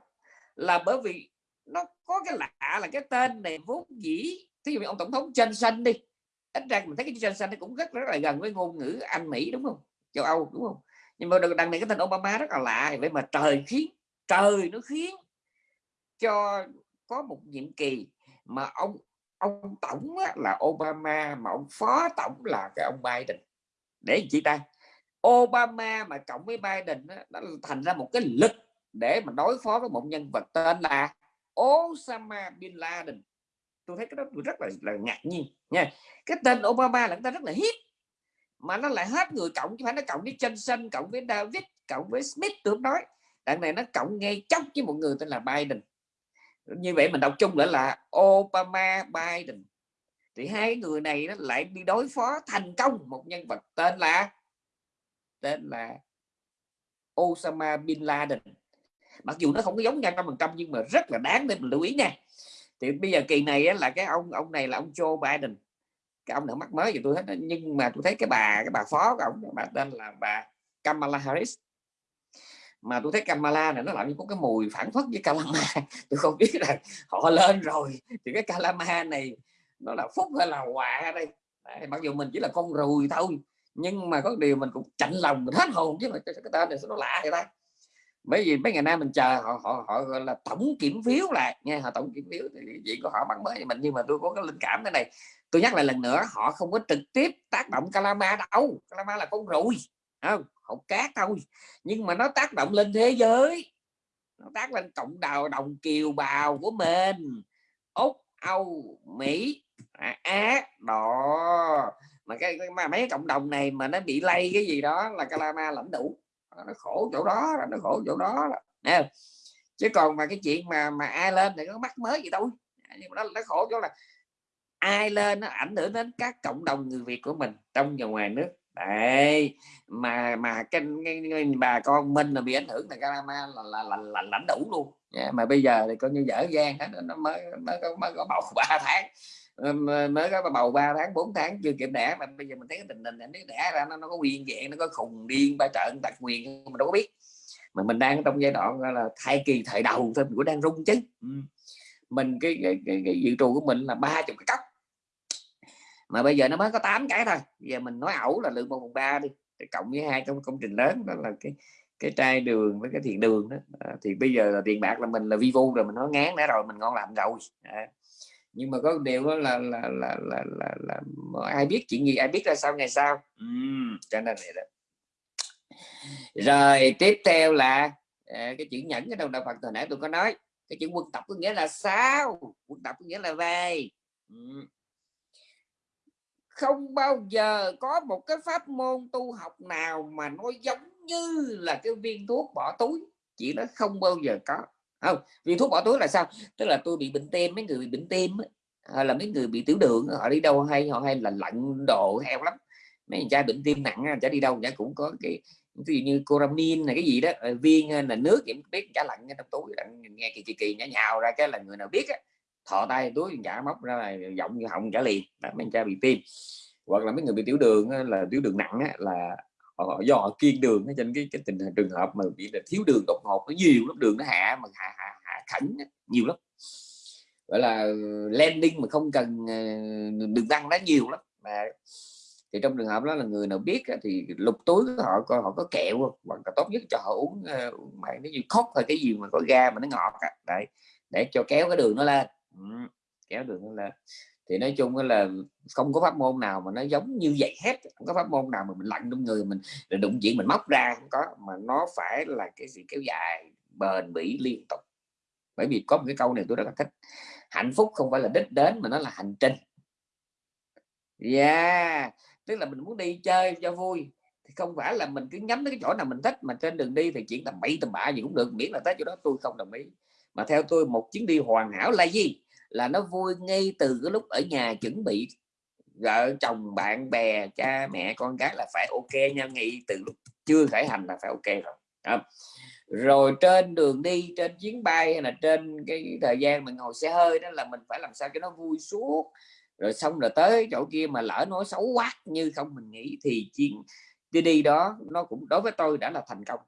Là bởi vì nó có cái lạ là cái tên này vốn dĩ thí dụ như ông tổng thống Johnson đi. Ít ra mình thấy cái Johnson nó cũng rất rất là gần với ngôn ngữ Anh Mỹ đúng không? Châu Âu đúng không? Nhưng mà đằng này cái tên Obama rất là lạ vậy mà trời khiến trời nó khiến cho có một nhiệm kỳ mà ông ông tổng là Obama mà ông phó tổng là cái ông Biden. Để chị ta? Obama mà cộng với Biden nó thành ra một cái lực để mà đối phó với một nhân vật tên là Osama bin Laden. Tôi thấy cái đó tôi rất là, là ngạc nhiên nha. Cái tên Obama là người ta rất là hiếp mà nó lại hết người cộng chứ phải nó cộng với Johnson cộng với David cộng với Smith tôi nói. Đằng này nó cộng ngay chốc với một người tên là Biden. Như vậy mình đọc chung lại là Obama Biden. Thì hai người này nó lại đi đối phó thành công một nhân vật tên là tên là Osama bin Laden. Mặc dù nó không có giống nhau trăm phần trăm nhưng mà rất là đáng để mình lưu ý nha. Thì bây giờ kỳ này á, là cái ông ông này là ông Joe Biden cái ông nào mắc mới thì tôi thấy nhưng mà tôi thấy cái bà cái bà phó của ông bà tên là bà Kamala Harris. Mà tôi thấy Kamala này nó làm như có cái mùi phản phất với Kalama. Tôi không biết là họ lên rồi thì cái Kalama này nó là phúc hay là họa đây? Đấy, mặc dù mình chỉ là con rùi thôi nhưng mà có điều mình cũng chạnh lòng mình hết hồn chứ mà cái tên này nó lạ vậy ta? Bởi vì mấy ngày nay mình chờ họ họ họ gọi là tổng kiểm phiếu lại. Nha họ tổng kiểm phiếu thì chuyện của họ bằng mới thì mình nhưng mà tôi có cái linh cảm thế này tôi nhắc lại lần nữa họ không có trực tiếp tác động Calama đâu. Calama là con ruồi không? Hột cát thôi. Nhưng mà nó tác động lên thế giới. Nó tác lên cộng đồng đồng kiều bào của mình. Úc âu mỹ à, á đó mà cái mà mấy cộng đồng này mà nó bị lây cái gì đó là calama lãnh đủ. Nó khổ chỗ đó nó khổ chỗ đó nè chứ còn mà cái chuyện mà mà ai lên thì có mắc mới gì đâu nhưng mà nó, nó khổ chỗ là ai lên nó ảnh hưởng đến các cộng đồng người Việt của mình trong và ngoài nước. Đấy mà mà cái, cái, cái bà con mình là bị ảnh hưởng là Calama là là, là, là lãnh đủ luôn. Yeah, mà bây giờ thì coi như dở dang hết nó mới mới có, mới có bầu ba tháng. Ờ, mới có bầu 3 tháng 4 tháng chưa kịp đẻ mà bây giờ mình thấy cái tình hình nó đẻ ra nó, nó có nguyên dạng nó có khùng điên ba trận đặc quyền mình đâu có biết. Mà mình đang trong giai đoạn là thai kỳ thời đầu thôi mình cũng đang rung chứ. Mình cái cái, cái, cái dự trù của mình là ba chục cái cốc mà bây giờ nó mới có 8 cái thôi. Giờ mình nói ẩu là lượng một phần ba đi thì cộng với hai công công trình lớn đó là cái cái trai đường với cái thiện đường đó. À, thì bây giờ là tiền bạc là mình là vi vu rồi mình nói ngán đã rồi mình ngon làm rồi. À. nhưng mà có điều đó là là, là là là là là ai biết chuyện gì ai biết ra sao ngày sau. Uhm, cho nên vậy đó. Rồi tiếp theo là à, cái chữ nhẫn ở trong đạo Phật hồi nãy tôi có nói. Cái chữ quân tập có nghĩa là sao? Quân tập có nghĩa là về uhm không bao giờ có một cái pháp môn tu học nào mà nó giống như là cái viên thuốc bỏ túi. Chỉ nó không bao giờ có. Không, viên thuốc bỏ túi là sao? Tức là tôi bị bệnh tim mấy người bị bệnh tim hay ờ, là mấy người bị tiểu đường họ đi đâu hay, họ hay là lạnh đồ heo lắm. Mấy người cha bệnh tim nặng chả đi đâu, chả cũng có cái, ví dụ như coramin này, cái gì đó ờ, viên ờ, là nước, em biết chả lạnh trong túi nghe kỳ kỳ kỳ, nhả nhào ra cái là người nào biết á thọ tay túi chả móc ra là giọng như họng trả liền. Là mấy cha bị tim. Hoặc là mấy người bị tiểu đường là tiểu đường nặng á, là họ do họ kiên đường trên cái cái tình trường hợp mà bị là thiếu đường đột ngột nó nhiều lắm đường nó hạ mà hạ hạ, hạ khẩn nhiều lắm. Gọi là landing mà không cần ờ, đường tăng nó nhiều lắm. Mà thì trong trường hợp đó là người nào biết thì lục túi họ coi họ có kẹo hoặc là tốt nhất cho họ uống ờ, uống bạn nó như khóc hay cái gì mà có ga mà nó ngọt đấy để cho kéo cái đường nó lên kéo đường lên thì nói chung là không có pháp môn nào mà nó giống như vậy hết, không có pháp môn nào mà mình lặn trong người mình để đụng chuyện mình móc ra không có, mà nó phải là cái gì kéo dài, bền bỉ liên tục. Bởi vì có một cái câu này tôi rất là thích, hạnh phúc không phải là đích đến mà nó là hành trình. Yeah, tức là mình muốn đi chơi cho vui, thì không phải là mình cứ nhắm đến cái chỗ nào mình thích mà trên đường đi thì chuyện tầm bậy tầm bạ gì cũng được, miễn là tới chỗ đó tôi không đồng ý. Mà theo tôi, một chuyến đi hoàn hảo là gì? Là nó vui ngay từ cái lúc ở nhà chuẩn bị vợ chồng bạn bè cha mẹ con cái là phải ok nha ngay từ lúc chưa khởi hành là phải ok rồi đó. rồi trên đường đi trên chuyến bay hay là trên cái thời gian mình ngồi xe hơi đó là mình phải làm sao cho nó vui suốt rồi xong rồi tới chỗ kia mà lỡ nói xấu quá như không mình nghĩ thì chuyến đi đi đó nó cũng đối với tôi đã là thành công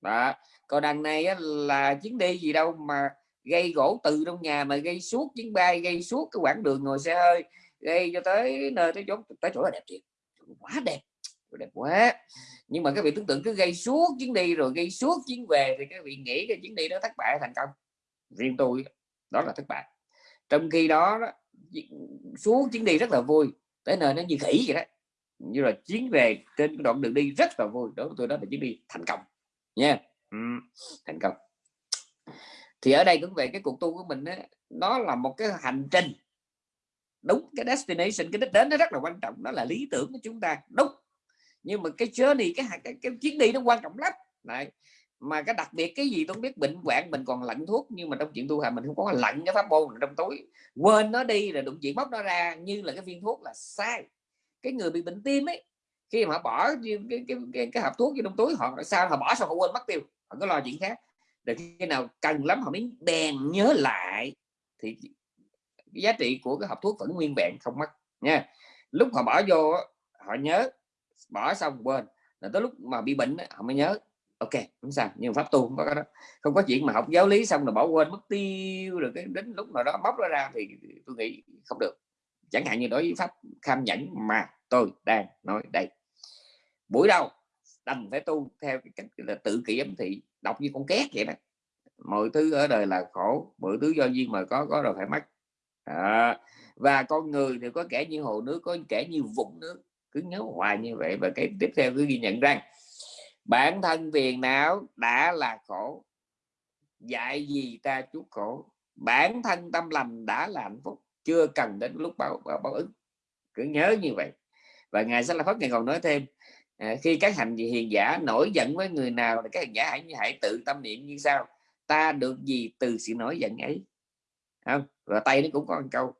đó còn đằng này á, là chuyến đi gì đâu mà gây gỗ từ trong nhà mà gây suốt chuyến bay gây suốt cái quãng đường ngồi xe hơi gây cho tới nơi tới chỗ tới chỗ là đẹp thiệt. Quá đẹp đẹp quá. Nhưng mà các vị tưởng tượng cứ gây suốt chuyến đi rồi gây suốt chuyến về thì các vị nghĩ cái chuyến đi đó thất bại thành công? Riêng tôi đó là thất bại. Trong khi đó, đó xuống chuyến đi rất là vui tới nơi nó như khỉ vậy đó. Như là chuyến về trên đoạn đường đi rất là vui đối với tôi đó là chuyến đi thành công nha. Yeah. ừ, thành công thì ở đây cũng về cái cuộc tu của mình ấy, nó là một cái hành trình. Đúng cái destination cái đích đến nó rất là quan trọng đó là lý tưởng của chúng ta. Đúng. Nhưng mà cái journey cái cái, cái, cái chuyến đi nó quan trọng lắm. Này mà cái đặc biệt cái gì tôi không biết bệnh hoạn mình còn lạnh thuốc nhưng mà trong chuyện tu hành mình không có lạnh cái pháp môn trong tối quên nó đi là đụng chuyện bóc nó ra như là cái viên thuốc là sai. Cái người bị bệnh tim ấy khi mà bỏ cái cái, cái, cái, cái hộp thuốc vô trong túi họ sao họ bỏ xong họ quên mất tiêu. Họ có lo chuyện khác để khi nào cần lắm họ mới bèn nhớ lại. Thì giá trị của cái hộp thuốc vẫn nguyên vẹn, không mất nha. Lúc họ bỏ vô họ nhớ, bỏ xong quên. Là tới lúc mà bị bệnh họ mới nhớ, ok, không sao, nhưng pháp tu không có đó. Không có chuyện mà học giáo lý xong rồi bỏ quên, mất tiêu rồi cái đến lúc nào đó bóc nó ra thì tôi nghĩ không được. Chẳng hạn như đối với pháp kham nhẫn mà tôi đang nói đây. Buổi đầu đành phải tu theo cái cách là tự kỷ ấm thị đọc như con két vậy đó. Mọi thứ ở đời là khổ mọi thứ do duyên mà có có rồi phải mất. À, và con người thì có kẻ như hồ nước có kẻ như vũng nước. Cứ nhớ hoài như vậy và cái tiếp theo cứ ghi nhận rằng bản thân phiền não đã là khổ dạy gì ta chút khổ? Bản thân tâm lành đã là hạnh phúc chưa cần đến lúc báo báo, báo ứng. Cứ nhớ như vậy. Và ngài sẽ là phát ngày còn nói thêm à, khi các hành gì hiền giả nổi giận với người nào thì các hành giả hãy như hãy tự tâm niệm như sao ta được gì từ sự nổi giận ấy? Không? Và tay nó cũng có một câu.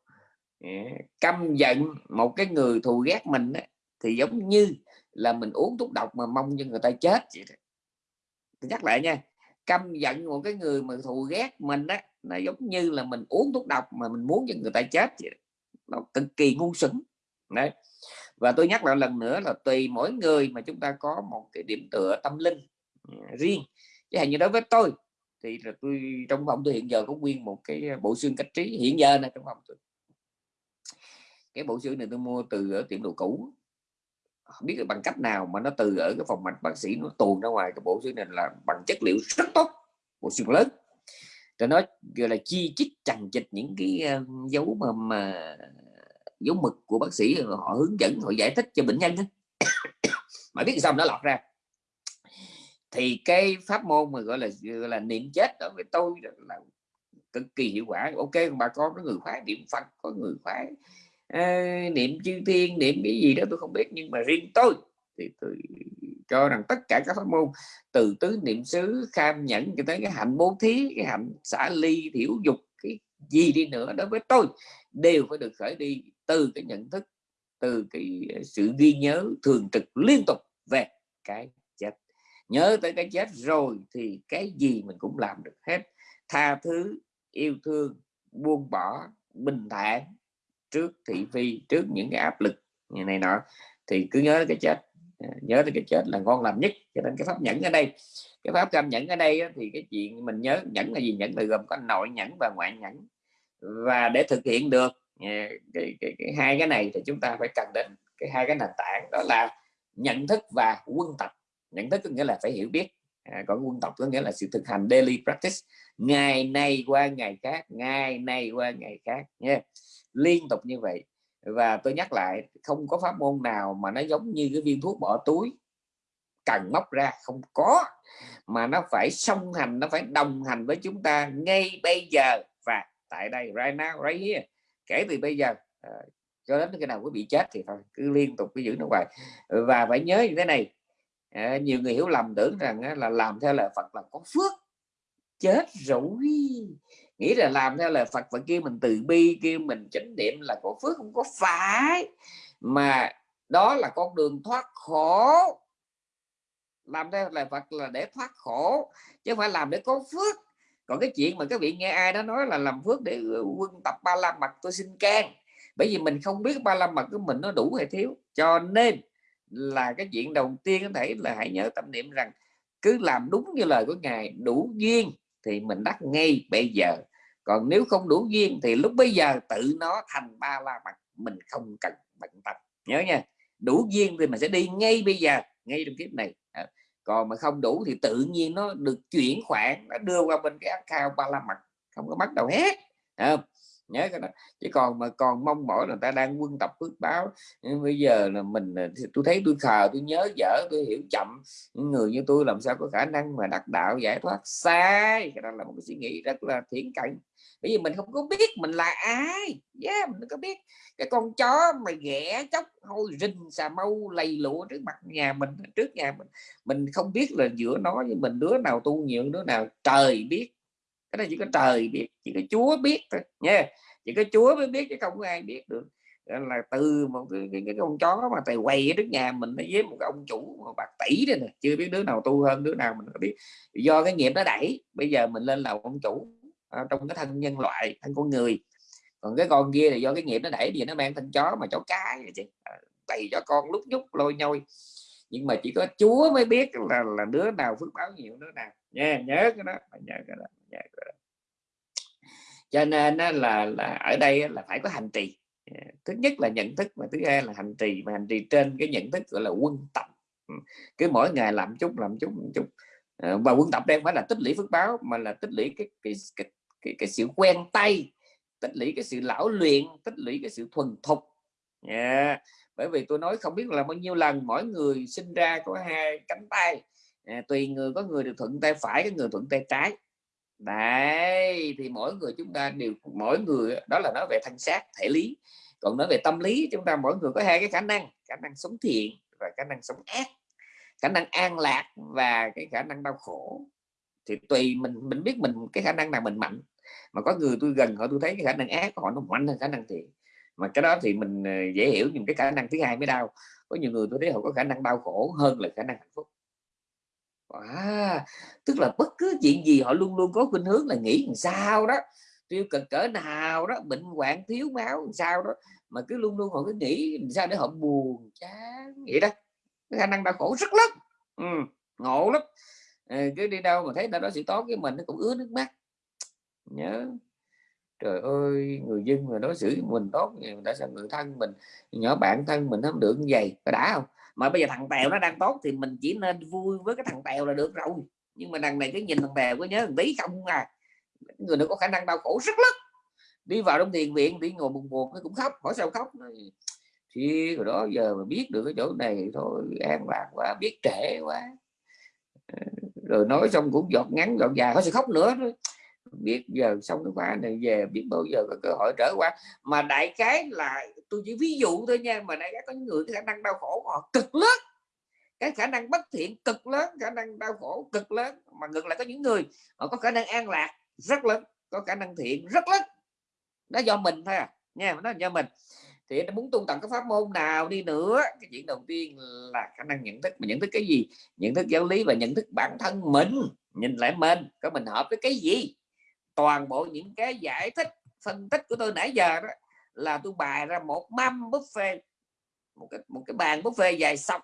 À, căm giận một cái người thù ghét mình ấy, thì giống như là mình uống thuốc độc mà mong cho người ta chết vậy đó. nhắc lại nha căm giận một cái người mà thù ghét mình á nó giống như là mình uống thuốc độc mà mình muốn cho người ta chết vậy đó. nó cực kỳ ngu xuẩn. Đấy và tôi nhắc lại lần nữa là tùy mỗi người mà chúng ta có một cái điểm tựa tâm linh ừ, riêng. Chứ hình như đối với tôi thì là tôi trong phòng tôi hiện giờ có nguyên một cái bộ xương cách trí. Hiện giờ này trong phòng tôi. Cái bộ xương này tôi mua từ ở tiệm đồ cũ. Không biết bằng cách nào mà nó từ ở cái phòng mạch bác sĩ nó tuồn ra ngoài cái bộ xương này là bằng chất liệu rất tốt bộ xương lớn. Rồi nó gọi là chi chích chằng chịch những cái dấu mà, mà dấu mực của bác sĩ họ hướng dẫn họ giải thích cho bệnh nhân mà biết sao nó lọt ra? Thì cái pháp môn mà gọi là gọi là niệm chết đó với tôi là cực kỳ hiệu quả. Ok bà con có người khoái niệm phật có người khoái à, niệm chư thiên niệm cái gì đó tôi không biết. Nhưng mà riêng tôi thì tôi cho rằng tất cả các pháp môn từ tứ niệm xứ kham nhẫn cho tới cái hạnh bố thí cái hạnh xả ly thiểu dục cái gì đi nữa đối với tôi đều phải được khởi đi từ cái nhận thức, từ cái ờ, sự ghi nhớ thường trực liên tục về cái chết. Nhớ tới cái chết rồi thì cái gì mình cũng làm được hết. Tha thứ, yêu thương, buông bỏ, bình thản trước thị phi, trước những cái áp lực, như này nọ, thì cứ nhớ cái chết. Ờ, nhớ tới cái chết là ngon làm nhất. Cho nên cái pháp nhẫn ở đây, cái pháp cam nhẫn ở đây thì cái chuyện mình nhớ, nhẫn là gì? Nhẫn là gồm có nội nhẫn và ngoại nhẫn. Và để thực hiện được cái, cái, cái, hai cái này thì chúng ta phải cần đến cái hai cái nền tảng đó là nhận thức và quân tập. Nhận thức có nghĩa là phải hiểu biết. À, còn quân tập có nghĩa là sự thực hành daily practice. Ngày này qua ngày khác ngày này qua ngày khác nha liên tục như vậy. Và tôi nhắc lại không có pháp môn nào mà nó giống như cái viên thuốc bỏ túi cần móc ra không có. Mà nó phải song hành nó phải đồng hành với chúng ta ngay bây giờ và tại đây right now right here kể từ bây giờ à, cho đến cái nào quý bị chết thì thôi cứ liên tục cứ giữ nó hoài. Ừ, và phải nhớ như thế này à, nhiều người hiểu lầm tưởng rằng á, là làm theo lời Phật là có phước chết rồi nghĩ là làm theo lời Phật và kêu mình từ bi kêu mình chánh niệm là có phước không có phải. Mà đó là con đường thoát khổ. Làm theo lời Phật là để thoát khổ chứ không phải làm để có phước còn cái chuyện mà các vị nghe ai đó nói là làm phước để ờ, quân tập ba la mật, tôi xin can. Bởi vì mình không biết ba la mật của mình nó đủ hay thiếu. Cho nên là cái chuyện đầu tiên có thể là hãy nhớ tâm niệm rằng cứ làm đúng như lời của ngài, đủ duyên thì mình đắc ngay bây giờ. Còn nếu không đủ duyên thì lúc bây giờ tự nó thành ba la mật, mình không cần bận tâm. Nhớ nha, đủ duyên thì mình sẽ đi ngay bây giờ, ngay trong kiếp này còn mà không đủ thì tự nhiên nó được chuyển khoản, nó đưa qua bên cái account ba la mặt không có bắt đầu hết nhớ cái đó. Chứ còn mà còn mong mỏi là ta đang quân tập phước báo. Nhưng bây giờ là mình à, tôi thấy tôi khờ tôi nhớ dở tôi hiểu chậm. Những người như tôi làm sao có khả năng mà đặt đạo giải thoát? Sai! Cái đó là một cái suy nghĩ rất là thiển cận. Bởi vì mình không có biết mình là ai. Yeah, mình có biết. Cái con chó mà ghẻ chóc hôi rình xà mâu lầy lụa trước mặt nhà mình trước nhà mình mình không biết là giữa nó với mình đứa nào tu nhiều đứa nào trời biết cái này chỉ có trời biết chỉ có Chúa biết thôi nha chỉ có Chúa mới biết chứ không có ai biết được. Là từ một cái, cái, cái con chó mà tài quay ở trước nhà mình với một cái ông chủ một bạc tỷ đây nè. Chưa biết đứa nào tu hơn đứa nào mình có biết. Do cái nghiệp nó đẩy bây giờ mình lên làm ông chủ à, trong cái thân nhân loại thân con người. Còn cái con kia là do cái nghiệp nó đẩy thì nó mang thân chó mà chó cái vậy chứ. À, cho con lúc nhúc lôi nhôi. Nhưng mà chỉ có Chúa mới biết là là đứa nào phước báo nhiều đứa nào. Nha nhớ cái đó, nhớ cái đó. Dạ, dạ. cho nên là là ở đây là phải có hành trì. Dạ, thứ nhất là nhận thức và thứ hai là hành trì mà hành trì trên cái nhận thức gọi là quân tập. Cứ mỗi ngày làm chút làm chút làm chút. Ờ, và quân tập đây phải là tích lũy phước báo mà là tích lũy cái cái cái cái, cái sự quen tay tích lũy cái sự lão luyện tích lũy cái sự thuần thục. Yeah. bởi vì tôi nói không biết là bao nhiêu lần mỗi người sinh ra có hai cánh tay. À, tùy người có người được thuận tay phải có người thuận tay trái đấy, thì mỗi người chúng ta đều, mỗi người đó là nói về thân xác thể lý, còn nói về tâm lý, chúng ta mỗi người có hai cái khả năng khả năng sống thiện và khả năng sống ác. Khả năng an lạc và cái khả năng đau khổ. Thì tùy mình mình biết mình, cái khả năng nào mình mạnh. Mà có người tôi gần họ tôi thấy cái khả năng ác của họ nó mạnh hơn khả năng thiện. Mà cái đó thì mình ờ, dễ hiểu nhưng cái khả năng thứ hai mới đau. Có nhiều người tôi thấy họ có khả năng đau khổ hơn là khả năng hạnh phúc à, tức là bất cứ chuyện gì họ luôn luôn có khuynh hướng là nghĩ làm sao đó tiêu cực cỡ nào đó bệnh hoạn thiếu máu làm sao đó mà cứ luôn luôn họ cứ nghĩ làm sao để họ buồn chán vậy đó. Cái khả năng đau khổ rất lớn ừ, ngộ lắm. Ờ, cứ đi đâu mà thấy nó đó sự tốt với mình nó cũng ứa nước mắt. Nhớ trời ơi người dân mà đối xử mình tốt mình đã sao người thân mình nhỏ bạn thân mình không được như vậy có đã không? Mà bây giờ thằng tèo nó đang tốt thì mình chỉ nên vui với cái thằng tèo là được rồi. Nhưng mà đằng này cái nhìn thằng tèo có nhớ thằng tí không à. Người nó có khả năng đau khổ rất lớn đi vào trong thiền viện, đi ngồi buồn buồn, nó cũng khóc. Hỏi sao khóc? Thì rồi đó giờ mà biết được cái chỗ này thôi, an lạc quá, biết trễ quá. Ờ, rồi nói xong cũng giọt ngắn, giọt dài có sẽ khóc nữa? Biết giờ xong cái khóa này về, biết bao giờ có cơ hội trở qua. Mà đại cái là tôi chỉ ví dụ thôi nha, mà nãy có những người khả năng đau khổ họ cực lớn. Cái khả năng bất thiện cực lớn, khả năng đau khổ cực lớn. Mà ngược lại có những người, họ có khả năng an lạc rất lớn, có khả năng thiện rất lớn. Nó do mình thôi à nha nó do mình. Thì nó muốn tu tập cái pháp môn nào đi nữa, cái chuyện đầu tiên là khả năng nhận thức. Mà nhận thức cái gì? Nhận thức giáo lý và nhận thức bản thân mình. Nhìn lại mình, có mình hợp với cái gì? Toàn bộ những cái giải thích, phân tích của tôi nãy giờ đó là tôi bày ra một mâm buffet một cái một cái bàn buffet dài xong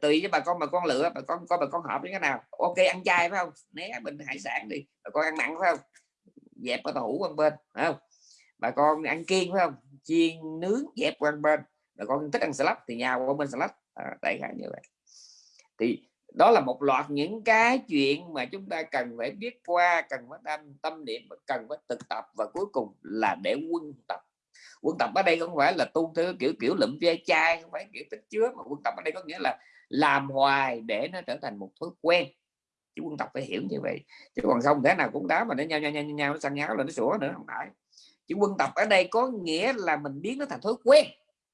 tùy với bà con bà con lựa bà con coi bà con hợp với cái nào. Ok ăn chay phải không? Né bình hải sản đi bà con ăn mặn phải không? Dẹp cái tàu hũ qua bên phải không? Bà con ăn kiêng phải không? Chiên nướng dẹp qua bên. Bà con thích ăn salad thì nhà qua bên salad. À, đại khái như vậy. Thì đó là một loạt những cái chuyện mà chúng ta cần phải biết qua cần phải tâm tâm niệm cần phải thực tập và cuối cùng là để quân tập quân tập ở đây không phải là tu theo kiểu kiểu lụm ve chai không phải kiểu tích chứa mà quân tập ở đây có nghĩa là làm hoài để nó trở thành một thói quen. Chứ quân tập phải hiểu như vậy. Chứ còn không thế nào cũng đá mà nó nhau nhau nhau nhau nó sang nháo là nó sủa nữa không phải. Chứ quân tập ở đây có nghĩa là mình biến nó thành thói quen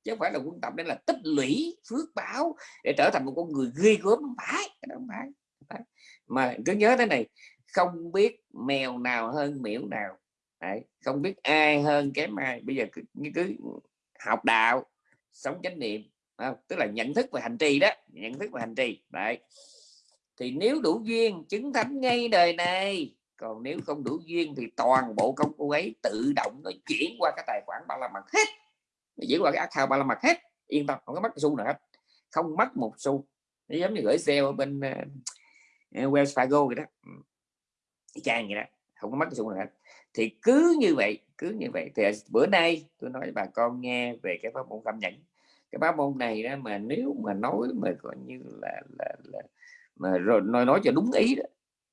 chứ không phải là quân tập đây là tích lũy phước báo để trở thành một con người ghê gớm không phải, không phải. mà cứ nhớ thế này không biết mèo nào hơn miễu nào. Đấy, không biết ai hơn kém ai. Bây giờ cứ, cứ học đạo sống chánh niệm không? tức là nhận thức và hành trì đó nhận thức và hành trì. Đấy. thì nếu đủ duyên chứng thánh ngay đời này còn nếu không đủ duyên thì toàn bộ công cụ ấy tự động nó chuyển qua cái tài khoản ba la mật hết. Chuyển qua cái account ba la mật hết. Yên tâm không có mất xu nào hết. Không mất một xu. Nó giống như gửi xe ở bên uh, Wells Fargo vậy đó. Trang vậy đó. Không có mất xu nào hết thì cứ như vậy cứ như vậy. Thì à, bữa nay tôi nói bà con nghe về cái pháp môn cảm nhận cái pháp môn này đó mà nếu mà nói mà coi như là là, là mà rồi nói nói cho đúng ý đó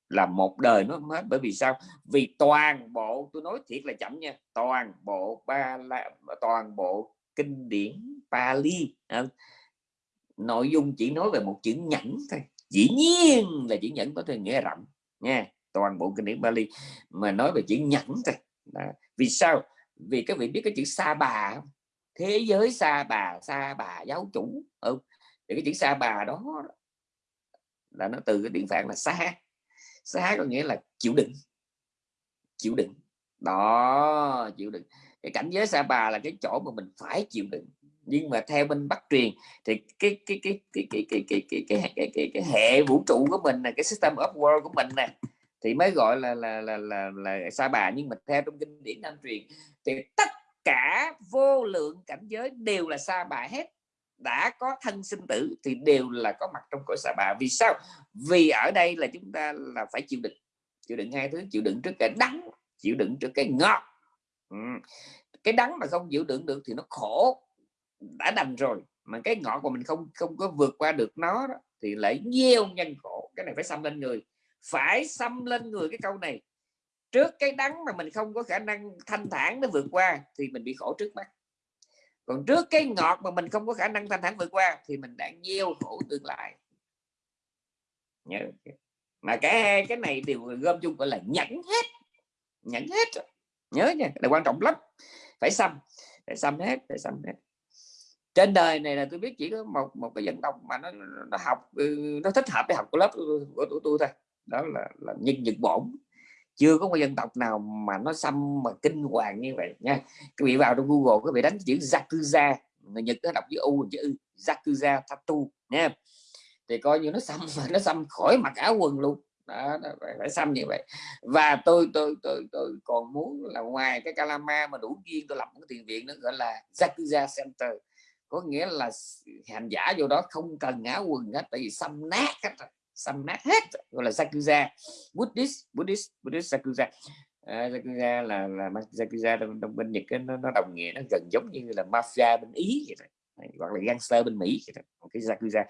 là một đời nó hết. Bởi vì sao? Vì toàn bộ tôi nói thiệt là chậm nha toàn bộ ba la toàn bộ kinh điển Pali à, nội dung chỉ nói về một chữ nhẫn thôi. Dĩ nhiên là chữ nhẫn có thể nghĩa rộng nha toàn bộ kinh điển Bali mà nói về chữ nhẫn thôi Đó. vì sao vì các vị biết cái chữ sa bà không? thế giới sa bà sa bà giáo chủ ừ. thì cái chữ sa bà đó là nó từ cái tiếng phạn là xa xa có nghĩa là chịu đựng chịu đựng đó chịu đựng cái cảnh giới sa bà là cái chỗ mà mình phải chịu đựng nhưng mà theo bên bắc truyền thì cái cái cái cái cái cái cái cái cái, cái, cái, cái hệ vũ trụ của mình là cái system of world của mình nè thì mới gọi là là là là, là, là sa bà. Nhưng mà theo trong kinh điển nam truyền thì tất cả vô lượng cảnh giới đều là sa bà hết. Đã có thân sinh tử thì đều là có mặt trong cõi sa bà. Vì sao? Vì ở đây là chúng ta là phải chịu đựng. Chịu đựng hai thứ. Chịu đựng trước cái đắng chịu đựng trước cái ngọt. Ừ. cái đắng mà không chịu đựng được thì nó khổ. Đã đành rồi. Mà cái ngọt của mình không không có vượt qua được nó đó, thì lại nhiều nhân khổ. Cái này phải xâm lên người phải xâm lên người cái câu này. Trước cái đắng mà mình không có khả năng thanh thản để vượt qua thì mình bị khổ trước mắt. Còn trước cái ngọt mà mình không có khả năng thanh thản vượt qua thì mình đang gieo khổ tương lai. Nhớ mà cả hai cái này đều gom chung gọi là nhẫn hết. Nhẫn hết nhớ nha, là quan trọng lắm. Phải xăm phải xăm hết, phải xăm hết. Trên đời này là tôi biết chỉ có một một cái dân tộc mà nó nó học ừ, nó thích hợp để học của lớp của của tôi thôi đó là, là nhân nhật bổn. Chưa có một dân tộc nào mà nó xăm mà kinh hoàng như vậy nha. Các vị vào trong google các vị đánh chữ yakuza người nhật nó đọc chữ u chữ yakuza tattoo nha. Thì coi như nó xăm nó xăm khỏi mặc áo quần luôn. Đó, đó phải, phải xăm như vậy. Và tôi tôi tôi tôi còn muốn là ngoài cái calama mà đủ duyên tôi lập một cái tiền viện nó gọi là yakuza center. Có nghĩa là hành giả vô đó không cần áo quần hết tại vì xăm nát hết xăm nát hết gọi là Sakuza Buddhist Buddhist Buddhist Sakuza à, Sakuza là là Sakuza trong, trong bên Nhật ấy, nó, nó đồng nghĩa nó gần giống như là mafia bên Ý vậy hoặc là gangster bên Mỹ vậy cái Yakuza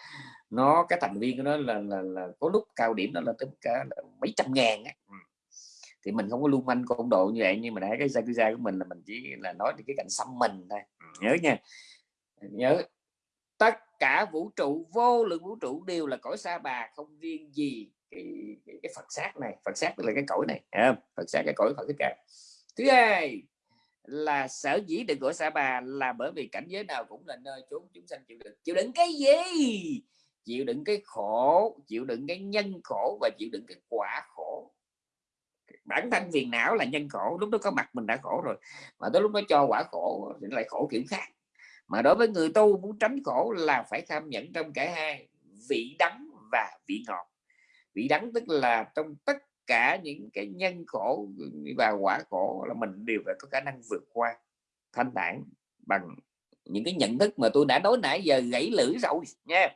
nó cái thành viên của nó là, là, là có lúc cao điểm nó là tới cả là mấy trăm ngàn á. Ừ. Thì mình không có lưu manh công độ như vậy nhưng mà đã cái Yakuza của mình là mình chỉ là nói cái cảnh xăm mình thôi. Ừ, nhớ nha. Nhớ. Tất cả vũ trụ vô lượng vũ trụ đều là cõi sa bà không riêng gì cái, cái, cái Phật sát này. Phật sát là cái cõi này Phật sát cái cõi Phật tất cả thứ hai là sở dĩ được gọi sa bà là bởi vì cảnh giới nào cũng là nơi chốn chúng sanh chịu đựng. Chịu đựng cái gì? Chịu đựng cái khổ chịu đựng cái nhân khổ và chịu đựng cái quả khổ. Bản thân phiền não là nhân khổ lúc đó có mặt mình đã khổ rồi mà tới lúc nó cho quả khổ thì lại khổ kiểu khác mà đối với người tu muốn tránh khổ là phải tham nhận trong cả hai vị đắng và vị ngọt. Vị đắng tức là trong tất cả những cái nhân khổ và quả khổ là mình đều phải có khả năng vượt qua thanh thản bằng những cái nhận thức mà tôi đã nói nãy giờ gãy lưỡi rồi nha.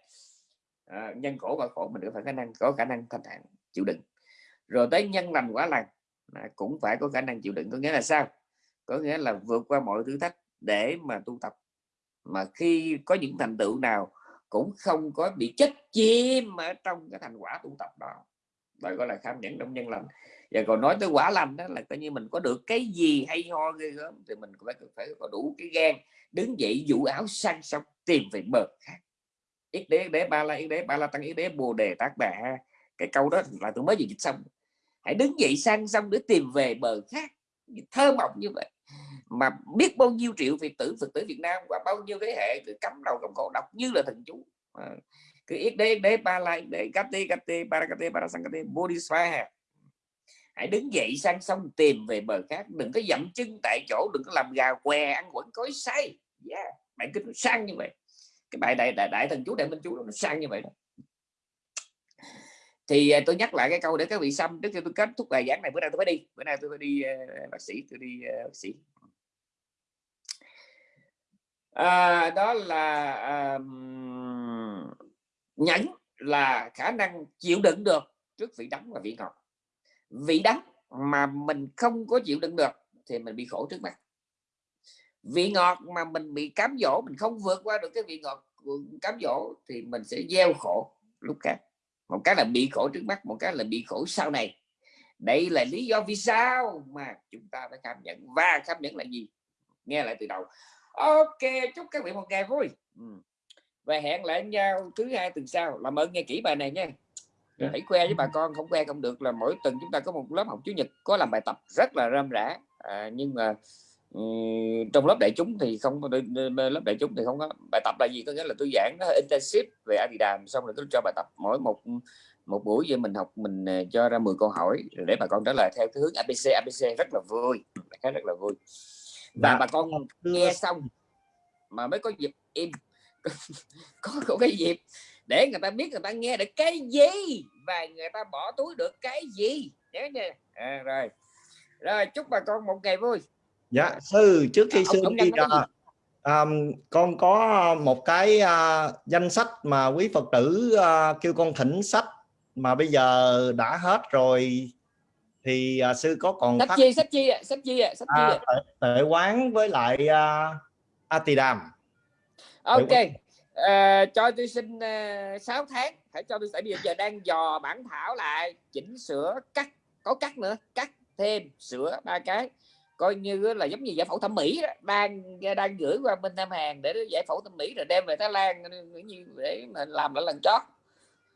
À, nhân khổ và khổ mình đều phải khả năng có khả năng thanh thản chịu đựng. Rồi tới nhân lành quả lành à, cũng phải có khả năng chịu đựng có nghĩa là sao? Có nghĩa là vượt qua mọi thử thách để mà tu tập mà khi có những thành tựu nào cũng không có bị chết chim ở trong cái thành quả tu tập đó. Đó gọi là kham nhẫn trong nhân lành. Và còn nói tới quả lành đó là coi như mình có được cái gì hay ho ghê gớm thì mình cũng phải phải có đủ cái gan đứng dậy vũ áo sang sông tìm về bờ khác. Ít đế đế ba la ít đế ba la tăng ít đế bồ đề tác đà. Cái câu đó là tôi mới vừa dịch xong. Hãy đứng dậy sang sông để tìm về bờ khác. Thơ mộng như vậy mà biết bao nhiêu triệu Việt tử Phật tử Việt Nam và bao nhiêu thế hệ cứ cắm đầu cắm cổ đọc như là thần chú. À, cứ ít đế đế ba la đế kate kate parakate parasangate bodhisattva hãy đứng dậy sang sông tìm về bờ khác đừng có dậm chân tại chỗ đừng có làm gà què ăn quẩn cối say. Yeah. bài kinh nó sang như vậy. Cái bài đại đại, đại thần chú đại minh chú nó sang như vậy đó. Thì à, tôi nhắc lại cái câu để các vị xăm trước khi tôi kết thúc bài giảng này bữa nay tôi phải đi bữa nay tôi phải đi uh, bác sĩ tôi đi uh, bác sĩ à, đó là à, nhẫn là khả năng chịu đựng được trước vị đắng và vị ngọt. Vị đắng mà mình không có chịu đựng được thì mình bị khổ trước mắt. Vị ngọt mà mình bị cám dỗ mình không vượt qua được cái vị ngọt cám dỗ thì mình sẽ gieo khổ lúc khác. Một cái là bị khổ trước mắt một cái là bị khổ sau này. Đây là lý do vì sao mà chúng ta phải cảm nhận. Và cảm nhận là gì? Nghe lại từ đầu ok chúc các vị một ngày vui. Và hẹn lại nhau thứ hai tuần sau. Làm ơn nghe kỹ bài này nha. Dạ. hãy khoe với bà con không khoe không được là mỗi tuần chúng ta có một lớp học chủ nhật có làm bài tập rất là râm rã. À, nhưng mà trong lớp đại chúng thì không lớp đại chúng thì không có. Bài tập là gì? Có nghĩa là tôi giảng nó intensive về Adidas xong rồi tôi cho bài tập mỗi một một buổi vậy mình học mình ờ, cho ra 10 câu hỏi để bà con trả lời theo cái hướng ABC ABC rất là vui. Khá rất là vui và dạ. bà con nghe xong mà mới có dịp im. Có, có cái dịp để người ta biết người ta nghe được cái gì và người ta bỏ túi được cái gì. Nhớ nha. À, rồi. Rồi chúc bà con một ngày vui. Dạ sư trước khi à, sư đi uh, um, con có một cái uh, danh sách mà quý phật tử uh, kêu con thỉnh sách mà bây giờ đã hết rồi thì uh, sư có còn sách phát... chi sách chi sách chi sách chi à, tệ, tệ quán với lại uh, Atidam. Ok uh, cho tôi xin uh, 6 tháng. Hãy cho tôi tại bây giờ đang dò bản thảo lại chỉnh sửa cắt có cắt nữa cắt thêm sửa ba cái. Coi như là giống như giải phẫu thẩm mỹ đó đang đang gửi qua bên Nam Hàn để giải phẫu thẩm mỹ rồi đem về Thái Lan như để mà làm lại lần chót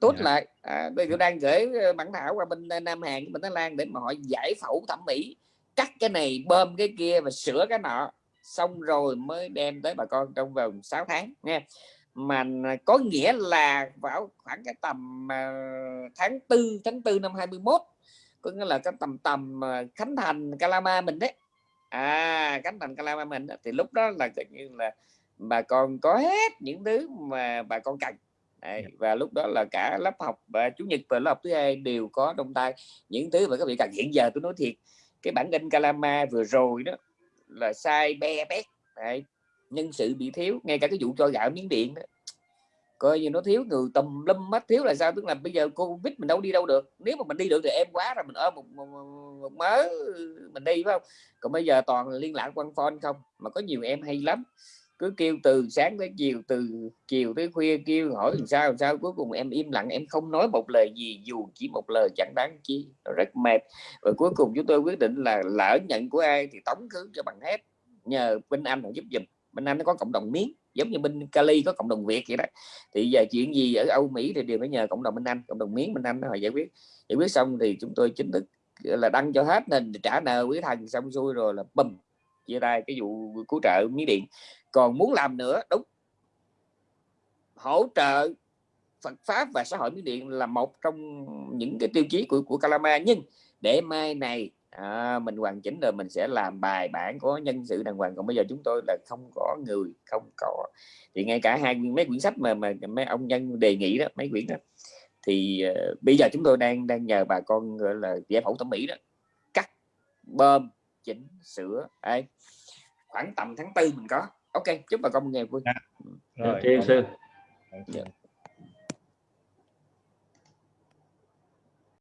tốt yeah. Dạ. lại à, bây giờ đang gửi ờ, bản thảo qua bên Nam Hàn bên Thái Lan để mà họ giải phẫu thẩm mỹ cắt cái này bơm cái kia và sửa cái nọ xong rồi mới đem tới bà con trong vòng 6 tháng nha mà có nghĩa là vào khoảng cái tầm tháng tư tháng tư năm 21 có nghĩa là cái tầm tầm khánh thành Calama mình đấy à khánh thành Calama mình đó, thì lúc đó là như là bà con có hết những thứ mà bà con cần Đấy, dạ. và lúc đó là cả lớp học và chủ nhật và lớp học thứ hai đều có trong tay. Những thứ mà các vị cần hiện giờ tôi nói thiệt cái bản in Calama vừa rồi đó là sai be bét Đấy, nhân sự bị thiếu ngay cả cái vụ cho gạo miếng điện đó. Coi như nó thiếu người tùm lâm mất thiếu là sao? Tức là bây giờ covid mình đâu đi đâu được. Nếu mà mình đi được thì em quá rồi mình ôm một, một, một mớ mình đi phải không? Còn bây giờ toàn liên lạc quan phone không mà có nhiều em hay lắm cứ kêu từ sáng tới chiều, từ chiều tới khuya kêu hỏi làm sao làm sao, cuối cùng em im lặng, em không nói một lời gì, dù chỉ một lời chẳng đáng chi, nó rất mệt. Và cuối cùng chúng tôi quyết định là lỡ nhận của ai thì tống khứ cho bằng hết, nhờ bên anh họ giúp giùm. Bên anh nó có cộng đồng miếng giống như bên Cali có cộng đồng Việt vậy đó. Thì giờ chuyện gì ở Âu Mỹ thì đều phải nhờ cộng đồng bên Anh, cộng đồng miếng bên Anh họ giải quyết. Giải quyết xong thì chúng tôi chính thức là, đăng cho hết, nên trả nợ quý thần xong xuôi rồi là bùm, chia tay cái vụ cứu trợ miếng điện còn muốn làm nữa đúng. Hỗ trợ Phật pháp và xã hội miến điện là một trong những cái tiêu chí của của Calama nhưng để mai này à, mình hoàn chỉnh rồi mình sẽ làm bài bản có nhân sự đàng hoàng. Còn bây giờ chúng tôi là không có người không có. Thì ngay cả hai mấy quyển sách mà mà mấy ông nhân đề nghị đó mấy quyển đó thì uh, bây giờ chúng tôi đang đang nhờ bà con gọi là giải phẫu thẩm mỹ đó cắt bơm chỉnh sửa ấy. Khoảng tầm tháng tư mình có ok chúc bà con một ngày vui. Dạ. rồi, sư